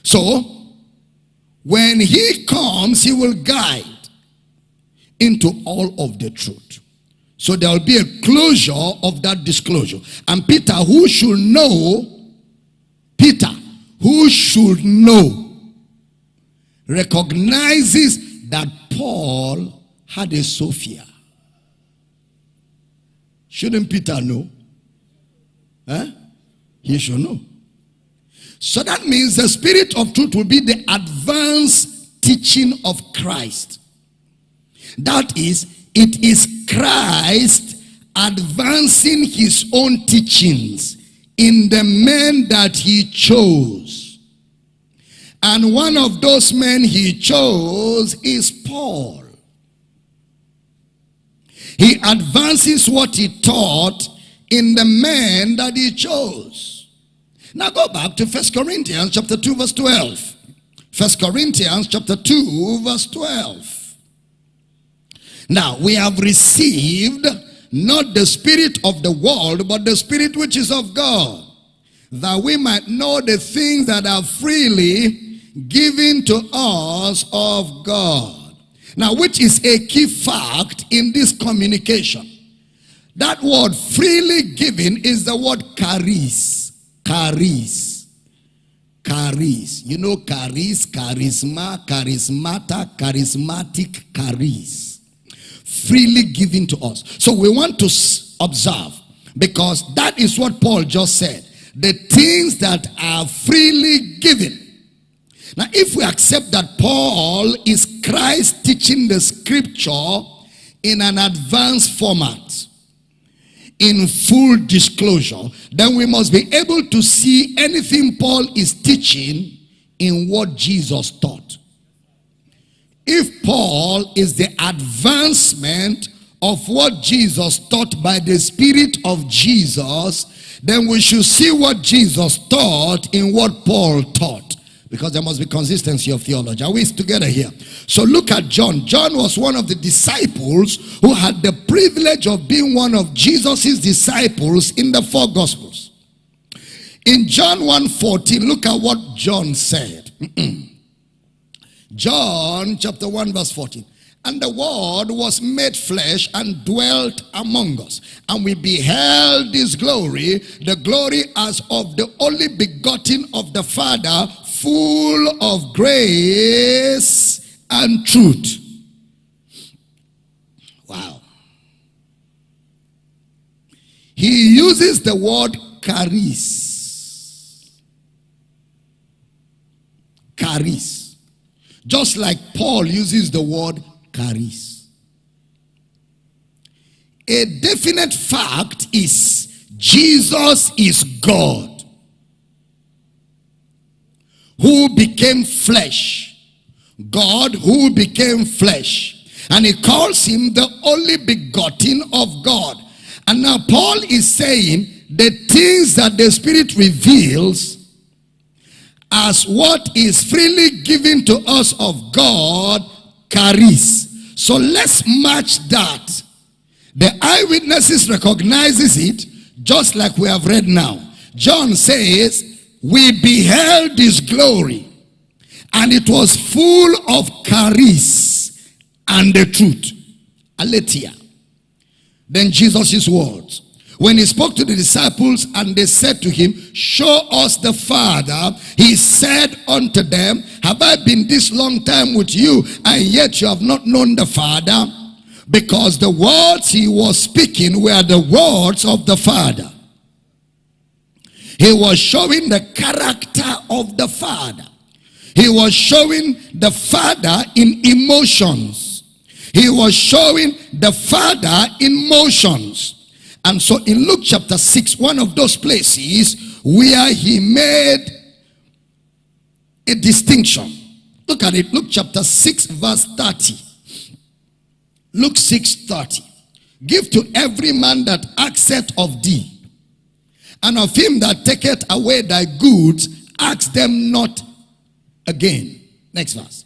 So, when he comes, he will guide into all of the truth. So there will be a closure of that disclosure. And Peter, who should know, Peter, who should know, recognizes that Paul had a Sophia. Shouldn't Peter know? Huh? He should know. So that means the spirit of truth will be the advanced teaching of Christ. That is, it is Christ advancing his own teachings in the men that he chose. And one of those men he chose is Paul. He advances what he taught in the men that he chose. Now go back to First Corinthians chapter 2 verse 12. First Corinthians chapter 2 verse 12. Now we have received not the spirit of the world but the spirit which is of God that we might know the things that are freely given to us of God. Now which is a key fact in this communication. That word freely given is the word charis. Charis. Charis. You know charis, charisma, charismata, charismatic, charis. Freely given to us. So we want to observe because that is what Paul just said. The things that are freely given. Now if we accept that Paul is Christ teaching the scripture in an advanced format in full disclosure, then we must be able to see anything Paul is teaching in what Jesus taught. If Paul is the advancement of what Jesus taught by the Spirit of Jesus, then we should see what Jesus taught in what Paul taught. Because there must be consistency of theology. Are we together here? So look at John. John was one of the disciples who had the privilege of being one of Jesus's disciples in the four gospels. In John 1:14, look at what John said. (clears throat) John chapter 1 verse 14. And the word was made flesh and dwelt among us. And we beheld his glory, the glory as of the only begotten of the Father, full of grace and truth. Wow. He uses the word charis. Charis. Just like Paul uses the word charis. A definite fact is Jesus is God who became flesh. God who became flesh. And he calls him the only begotten of God. And now Paul is saying the things that the Spirit reveals as what is freely given to us of God charis. So let's match that. The eyewitnesses recognizes it just like we have read now. John says we beheld his glory and it was full of charis and the truth. Aletheia. Then Jesus' words. When he spoke to the disciples and they said to him, show us the Father, he said unto them, have I been this long time with you and yet you have not known the Father? Because the words he was speaking were the words of the Father. He was showing the character of the Father. He was showing the Father in emotions. He was showing the Father in motions. And so in Luke chapter 6, one of those places where he made a distinction. Look at it. Luke chapter 6 verse 30. Luke 6 30. Give to every man that accept of thee and of him that taketh away thy goods, ask them not again. Next verse.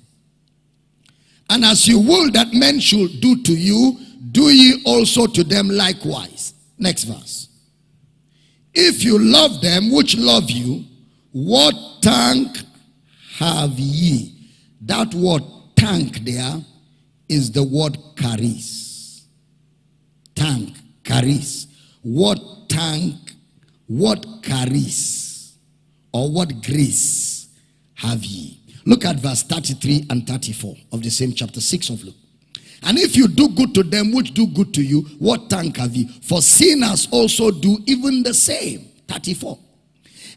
And as you will that men should do to you, do ye also to them likewise. Next verse. If you love them which love you, what thank have ye? That word thank there is the word charis. Thank, charis. What thank what charis or what grace have ye? Look at verse 33 and 34 of the same chapter 6 of Luke. And if you do good to them which do good to you, what thank have ye? For sinners also do even the same. 34.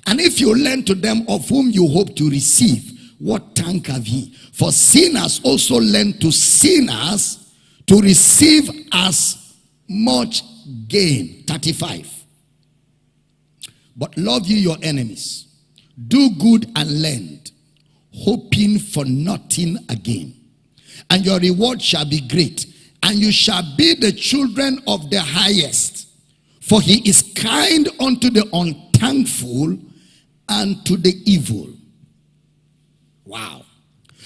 And if you lend to them of whom you hope to receive, what thank have ye? For sinners also lend to sinners to receive as much gain. 35. But love you your enemies. Do good and lend, hoping for nothing again. And your reward shall be great, and you shall be the children of the highest. For he is kind unto the unthankful and to the evil. Wow.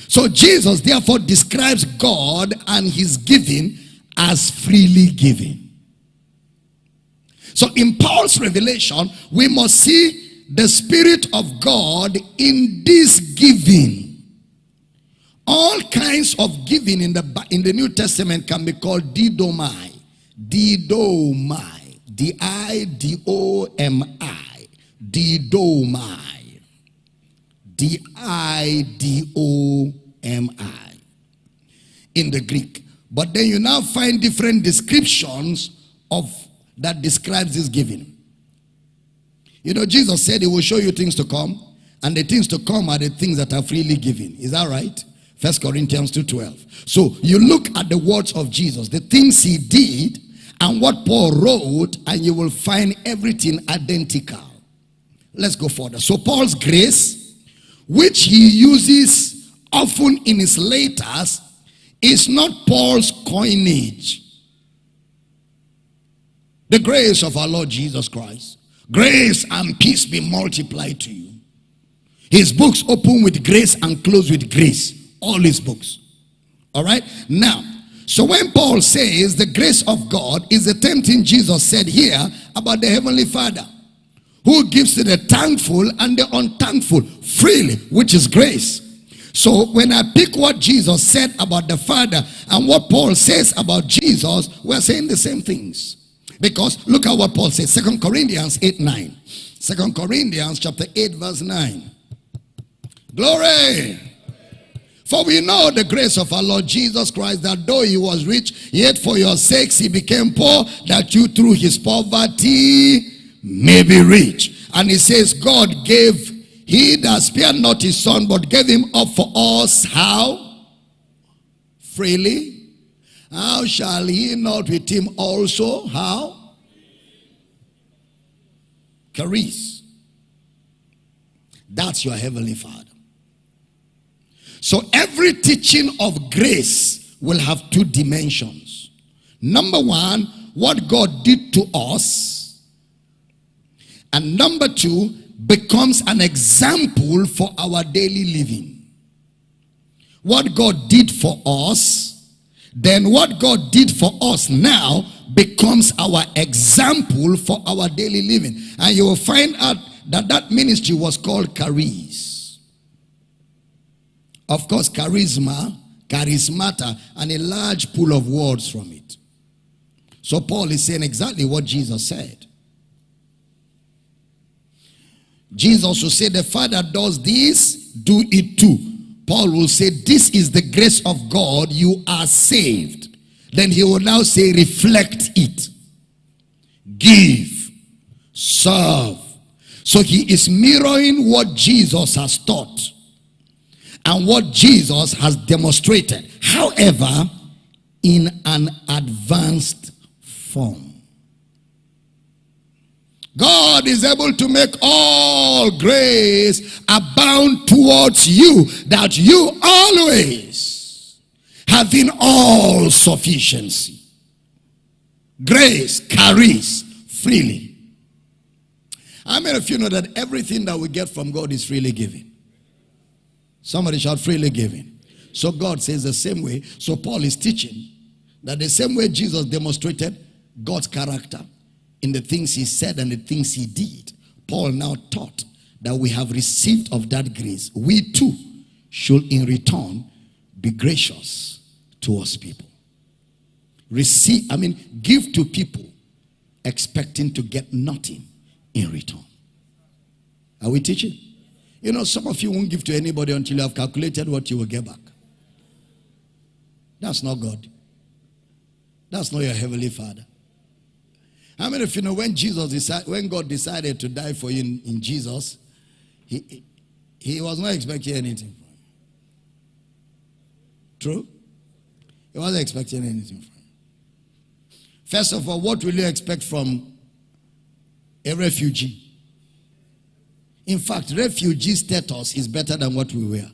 So Jesus therefore describes God and his giving as freely given. So in Paul's revelation, we must see the Spirit of God in this giving. All kinds of giving in the, in the New Testament can be called didomai. Didomai. D-I-D-O-M-I. Didomai. D-I-D-O-M-I. In the Greek. But then you now find different descriptions of that describes this giving. You know, Jesus said he will show you things to come, and the things to come are the things that are freely given. Is that right? First Corinthians 2.12. So you look at the words of Jesus, the things he did, and what Paul wrote, and you will find everything identical. Let's go further. So Paul's grace, which he uses often in his letters, is not Paul's coinage. The grace of our Lord Jesus Christ, grace and peace be multiplied to you. His books open with grace and close with grace. All his books. All right? Now, so when Paul says the grace of God is the same thing Jesus said here about the Heavenly Father who gives to the thankful and the unthankful freely, which is grace. So when I pick what Jesus said about the Father and what Paul says about Jesus, we're saying the same things. Because look at what Paul says, Second Corinthians 8, 9. 2 Corinthians chapter 8, verse 9. Glory. For we know the grace of our Lord Jesus Christ, that though he was rich, yet for your sakes he became poor, that you through his poverty may be rich. And he says, God gave, he that spared not his son, but gave him up for us. How? Freely. How shall he not with him also? How? Charis. That's your heavenly father. So every teaching of grace will have two dimensions. Number one, what God did to us. And number two, becomes an example for our daily living. What God did for us, then what God did for us now becomes our example for our daily living. And you will find out that that ministry was called charis. Of course, charisma, charismata, and a large pool of words from it. So Paul is saying exactly what Jesus said. Jesus will say, the Father does this, do it too. Paul will say, this is the grace of God, you are saved. Then he will now say, reflect it. Give, serve. So he is mirroring what Jesus has taught and what Jesus has demonstrated. However, in an advanced form. God is able to make all grace abound towards you, that you always, having all sufficiency, grace charis freely. How many of you know that everything that we get from God is freely given? Somebody shout freely giving. So God says the same way. So Paul is teaching that the same way Jesus demonstrated God's character in the things he said and the things he did, Paul now taught that we have received of that grace. We too should in return be gracious towards people. Receive, I mean, give to people expecting to get nothing in return. Are we teaching? You know, some of you won't give to anybody until you have calculated what you will get back. That's not God. That's not your heavenly Father. How many of you know when Jesus decided, when God decided to die for you in, in Jesus, he, he was not expecting anything from you. True? He wasn't expecting anything from you. First of all, what will you expect from a refugee? In fact, refugee status is better than what we were.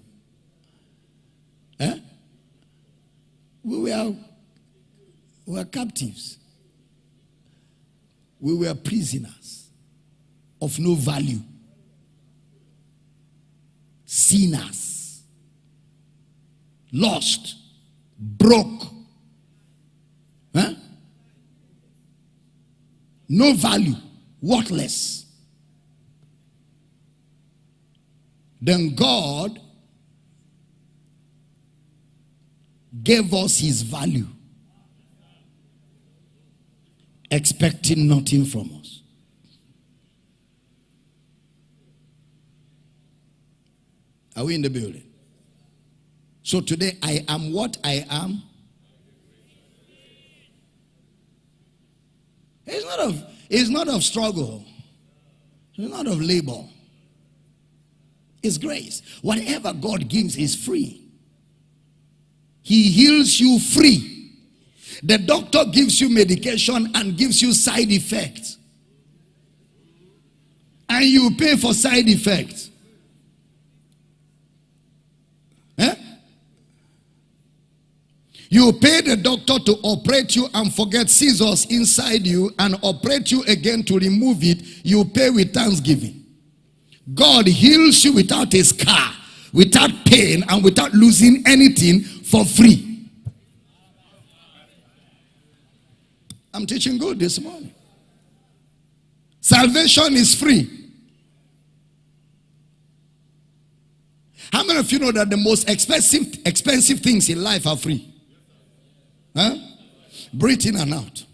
Eh? We were, we were captives. We were prisoners of no value. Sinners. Lost. Broke. Eh? No value. Worthless. Then God gave us his value, expecting nothing from us. Are we in the building? So today I am what I am. It's not of it's not of struggle. It's not of labor. It's grace. Whatever God gives is free. He heals you free. The doctor gives you medication and gives you side effects. And you pay for side effects. Eh? You pay the doctor to operate you and forget scissors inside you and operate you again to remove it. You pay with thanksgiving. God heals you without a scar, without pain, and without losing anything for free. I'm teaching good this morning. Salvation is free. How many of you know that the most expensive expensive things in life are free? Huh? Breathing and out.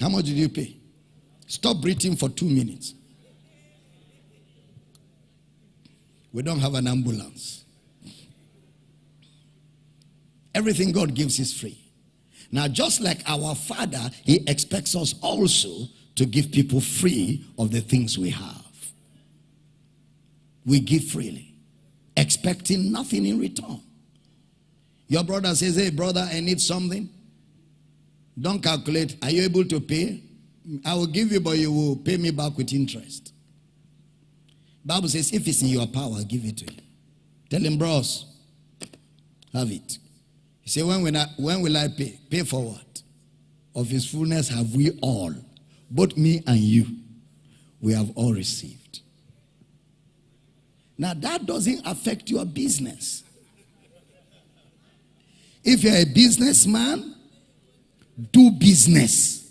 How much did you pay? Stop breathing for two minutes. We don't have an ambulance. Everything God gives is free. Now, just like our Father, He expects us also to give people free of the things we have. We give freely, expecting nothing in return. Your brother says, Hey, brother, I need something. Don't calculate. Are you able to pay? I will give you, but you will pay me back with interest. Bible says, if it's in your power, give it to you. Tell him, bros, have it. Said, when will, I, when will I pay? Pay for what? Of his fullness have we all, both me and you, we have all received. Now that doesn't affect your business. If you're a businessman, do business.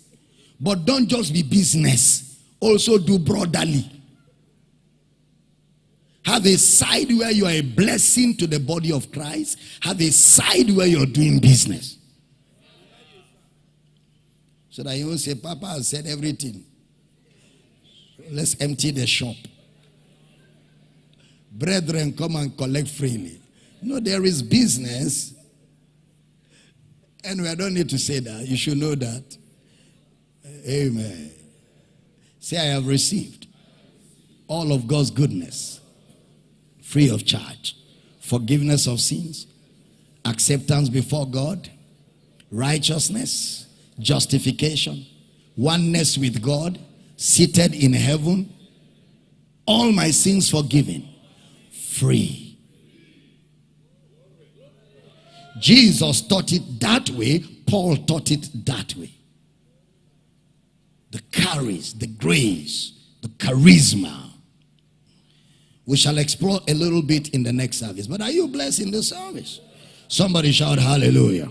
But don't just be business. Also do brotherly. Have a side where you are a blessing to the body of Christ. Have a side where you're doing business. So that you won't say, Papa has said everything. Let's empty the shop. Brethren, come and collect freely. No, there is business Anyway, I don't need to say that. You should know that. Amen. Say, I have received all of God's goodness free of charge. Forgiveness of sins, acceptance before God, righteousness, justification, oneness with God, seated in heaven, all my sins forgiven, free. Jesus taught it that way, Paul taught it that way. The charis, the grace, the charisma. We shall explore a little bit in the next service. But are you blessed in this service? Somebody shout hallelujah.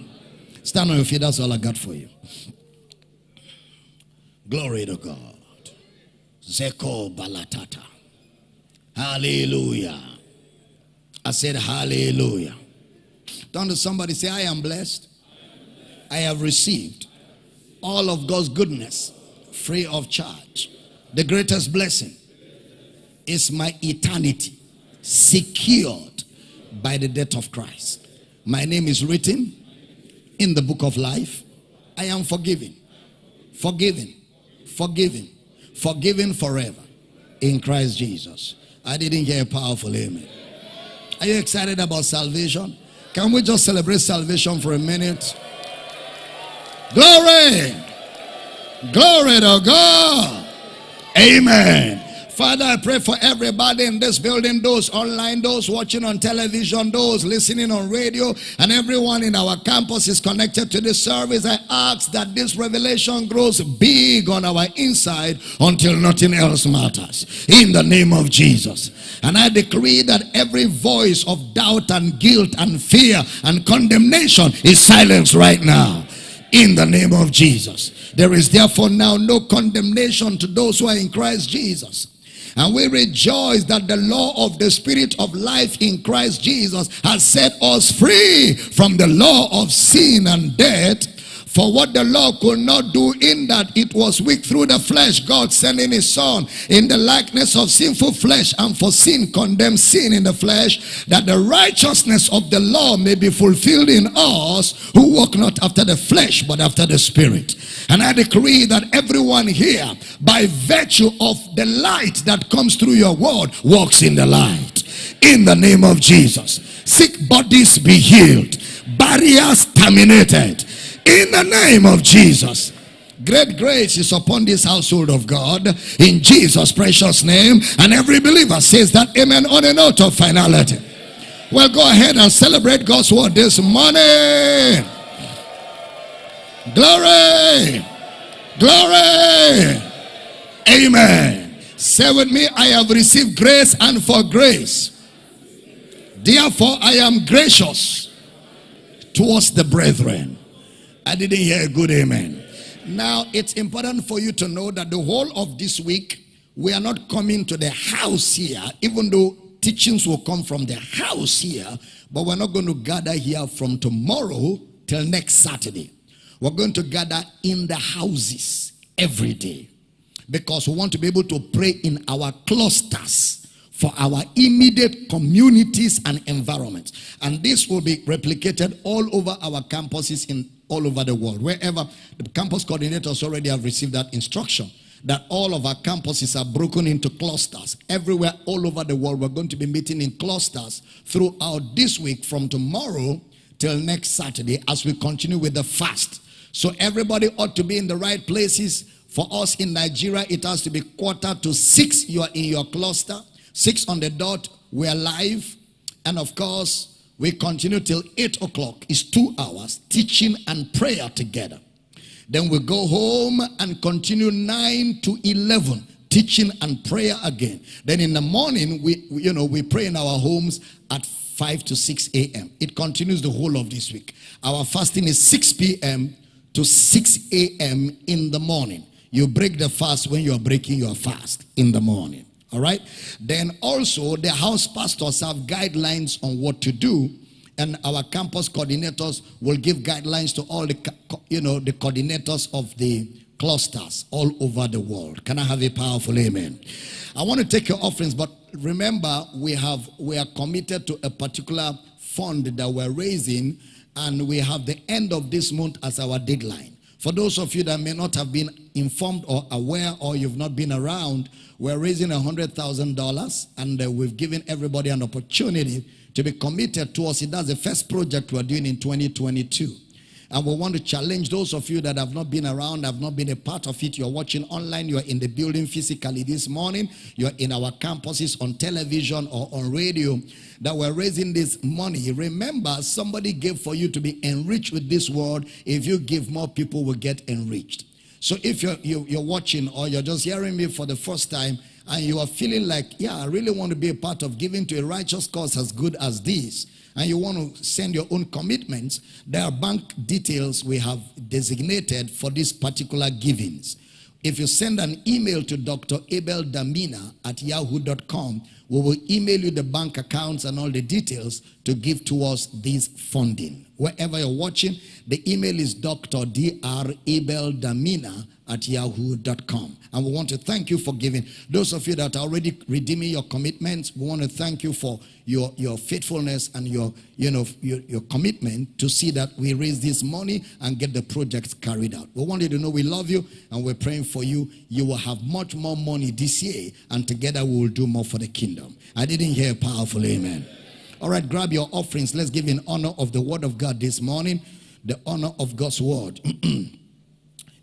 Stand on your feet. That's all I got for you. Glory to God. Zeko balatata. Hallelujah. I said hallelujah. Turn to somebody say, I am blessed. I have received all of God's goodness free of charge. The greatest blessing is my eternity secured by the death of Christ. My name is written in the book of life. I am forgiven, forgiven, forgiven, forgiven forever in Christ Jesus. I didn't hear a powerful amen. Are you excited about salvation? Can we just celebrate salvation for a minute? Glory! Glory to God! Amen. Father, I pray for everybody in this building, those online, those watching on television, those listening on radio, and everyone in our campus is connected to this service. I ask that this revelation grows big on our inside until nothing else matters. In the name of Jesus. And I decree that every voice of doubt and guilt and fear and condemnation is silenced right now in the name of Jesus. There is therefore now no condemnation to those who are in Christ Jesus. And we rejoice that the law of the spirit of life in Christ Jesus has set us free from the law of sin and death for what the law could not do in that it was weak through the flesh, God sending his son in the likeness of sinful flesh and for sin condemned sin in the flesh, that the righteousness of the law may be fulfilled in us who walk not after the flesh but after the spirit. And I decree that everyone here, by virtue of the light that comes through your word, walks in the light. In the name of Jesus. Sick bodies be healed. Barriers terminated in the name of Jesus. Great grace is upon this household of God in Jesus' precious name. And every believer says that amen on a note of finality. Well, go ahead and celebrate God's word this morning. Glory! Glory! Amen. Say with me, I have received grace and for grace. Therefore, I am gracious towards the brethren. I didn't hear a good amen. Now, it's important for you to know that the whole of this week, we are not coming to the house here, even though teachings will come from the house here, but we're not going to gather here from tomorrow till next Saturday. We're going to gather in the houses every day because we want to be able to pray in our clusters for our immediate communities and environments. And this will be replicated all over our campuses in all over the world. Wherever the campus coordinators already have received that instruction that all of our campuses are broken into clusters. Everywhere all over the world, we're going to be meeting in clusters throughout this week from tomorrow till next Saturday as we continue with the fast. So everybody ought to be in the right places. For us in Nigeria, it has to be quarter to six. You are in your cluster. Six on the dot, we are live. And of course, we continue till eight o'clock. It's two hours teaching and prayer together. Then we go home and continue 9 to 11 teaching and prayer again. Then in the morning, we, you know, we pray in our homes at 5 to 6 a.m. It continues the whole of this week. Our fasting is 6 p.m. to 6 a.m. in the morning. You break the fast when you are breaking your fast in the morning. All right. Then also the house pastors have guidelines on what to do and our campus coordinators will give guidelines to all the you know the coordinators of the clusters all over the world. Can i have a powerful amen? I want to take your offerings but remember we have we are committed to a particular fund that we're raising and we have the end of this month as our deadline for those of you that may not have been informed or aware or you've not been around, we're raising $100,000 and uh, we've given everybody an opportunity to be committed towards it. That's the first project we're doing in 2022. And we want to challenge those of you that have not been around, have not been a part of it. You're watching online, you're in the building physically this morning, you're in our campuses on television or on radio, that we're raising this money. Remember, somebody gave for you to be enriched with this word. If you give, more people will get enriched. So if you're, you, are you are watching or you're just hearing me for the first time, and you are feeling like, yeah, I really want to be a part of giving to a righteous cause as good as this, and you want to send your own commitments, there are bank details we have designated for these particular givings. If you send an email to Dr. Abel Damina at yahoo.com, we will email you the bank accounts and all the details to give towards this funding. Wherever you're watching, the email is Dr. Dr. Abel Damina at yahoo.com. And we want to thank you for giving. Those of you that are already redeeming your commitments, we want to thank you for your, your faithfulness and your, you know, your, your commitment to see that we raise this money and get the project carried out. We want you to know we love you and we're praying for you. You will have much more money this year and together we will do more for the kingdom. I didn't hear a powerful amen. All right, grab your offerings. Let's give in honor of the word of God this morning, the honor of God's word. (clears throat)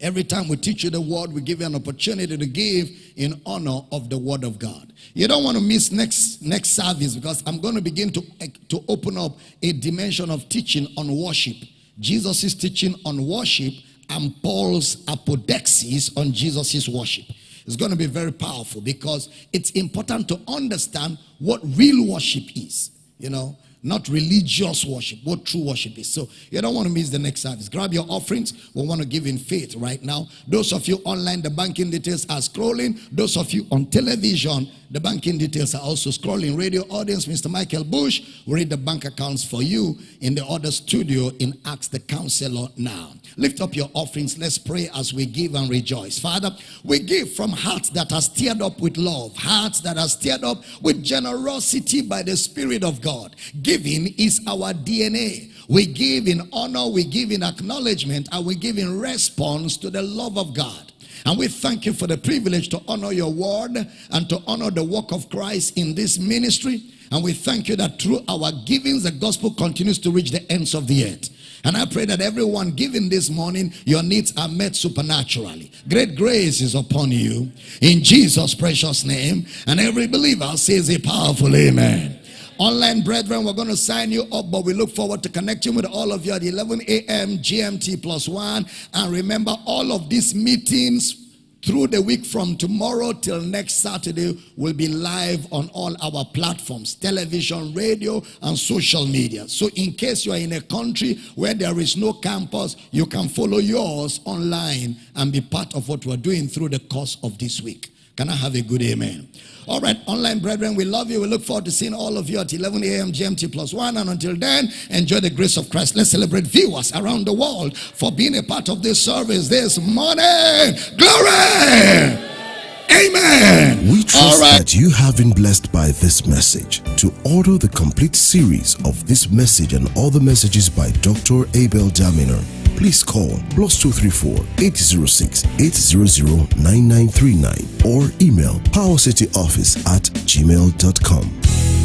Every time we teach you the word, we give you an opportunity to give in honor of the word of God. You don't want to miss next next service because I'm going to begin to, to open up a dimension of teaching on worship. Jesus is teaching on worship and Paul's apodeixis on Jesus' worship. It's going to be very powerful because it's important to understand what real worship is. You know, not religious worship, what true worship is. So you don't want to miss the next service. Grab your offerings. We want to give in faith right now. Those of you online, the banking details are scrolling. Those of you on television, the banking details are also scrolling. Radio audience, Mr. Michael Bush read the bank accounts for you in the other studio in Ask the Counselor now. Lift up your offerings. Let's pray as we give and rejoice. Father, we give from hearts that are stirred up with love, hearts that are stirred up with generosity by the Spirit of God. Giving is our DNA. We give in honor, we give in acknowledgement, and we give in response to the love of God. And we thank you for the privilege to honor your word and to honor the work of Christ in this ministry. And we thank you that through our givings, the gospel continues to reach the ends of the earth. And I pray that everyone giving this morning, your needs are met supernaturally. Great grace is upon you in Jesus' precious name. And every believer says a powerful amen. Online brethren, we're going to sign you up, but we look forward to connecting with all of you at 11 a.m. GMT plus one. And remember, all of these meetings through the week from tomorrow till next Saturday, we'll be live on all our platforms television, radio, and social media. So, in case you are in a country where there is no campus, you can follow yours online and be part of what we're doing through the course of this week. Can I have a good amen? All right, online brethren, we love you. We look forward to seeing all of you at 11 a.m. GMT plus one. And until then, enjoy the grace of Christ. Let's celebrate viewers around the world for being a part of this service this morning. Glory! Amen. We trust that you have been blessed by this message. To order the complete series of this message and other messages by Dr. Abel Damina, please call plus 234 806 800 9939 or email powercityoffice at gmail.com.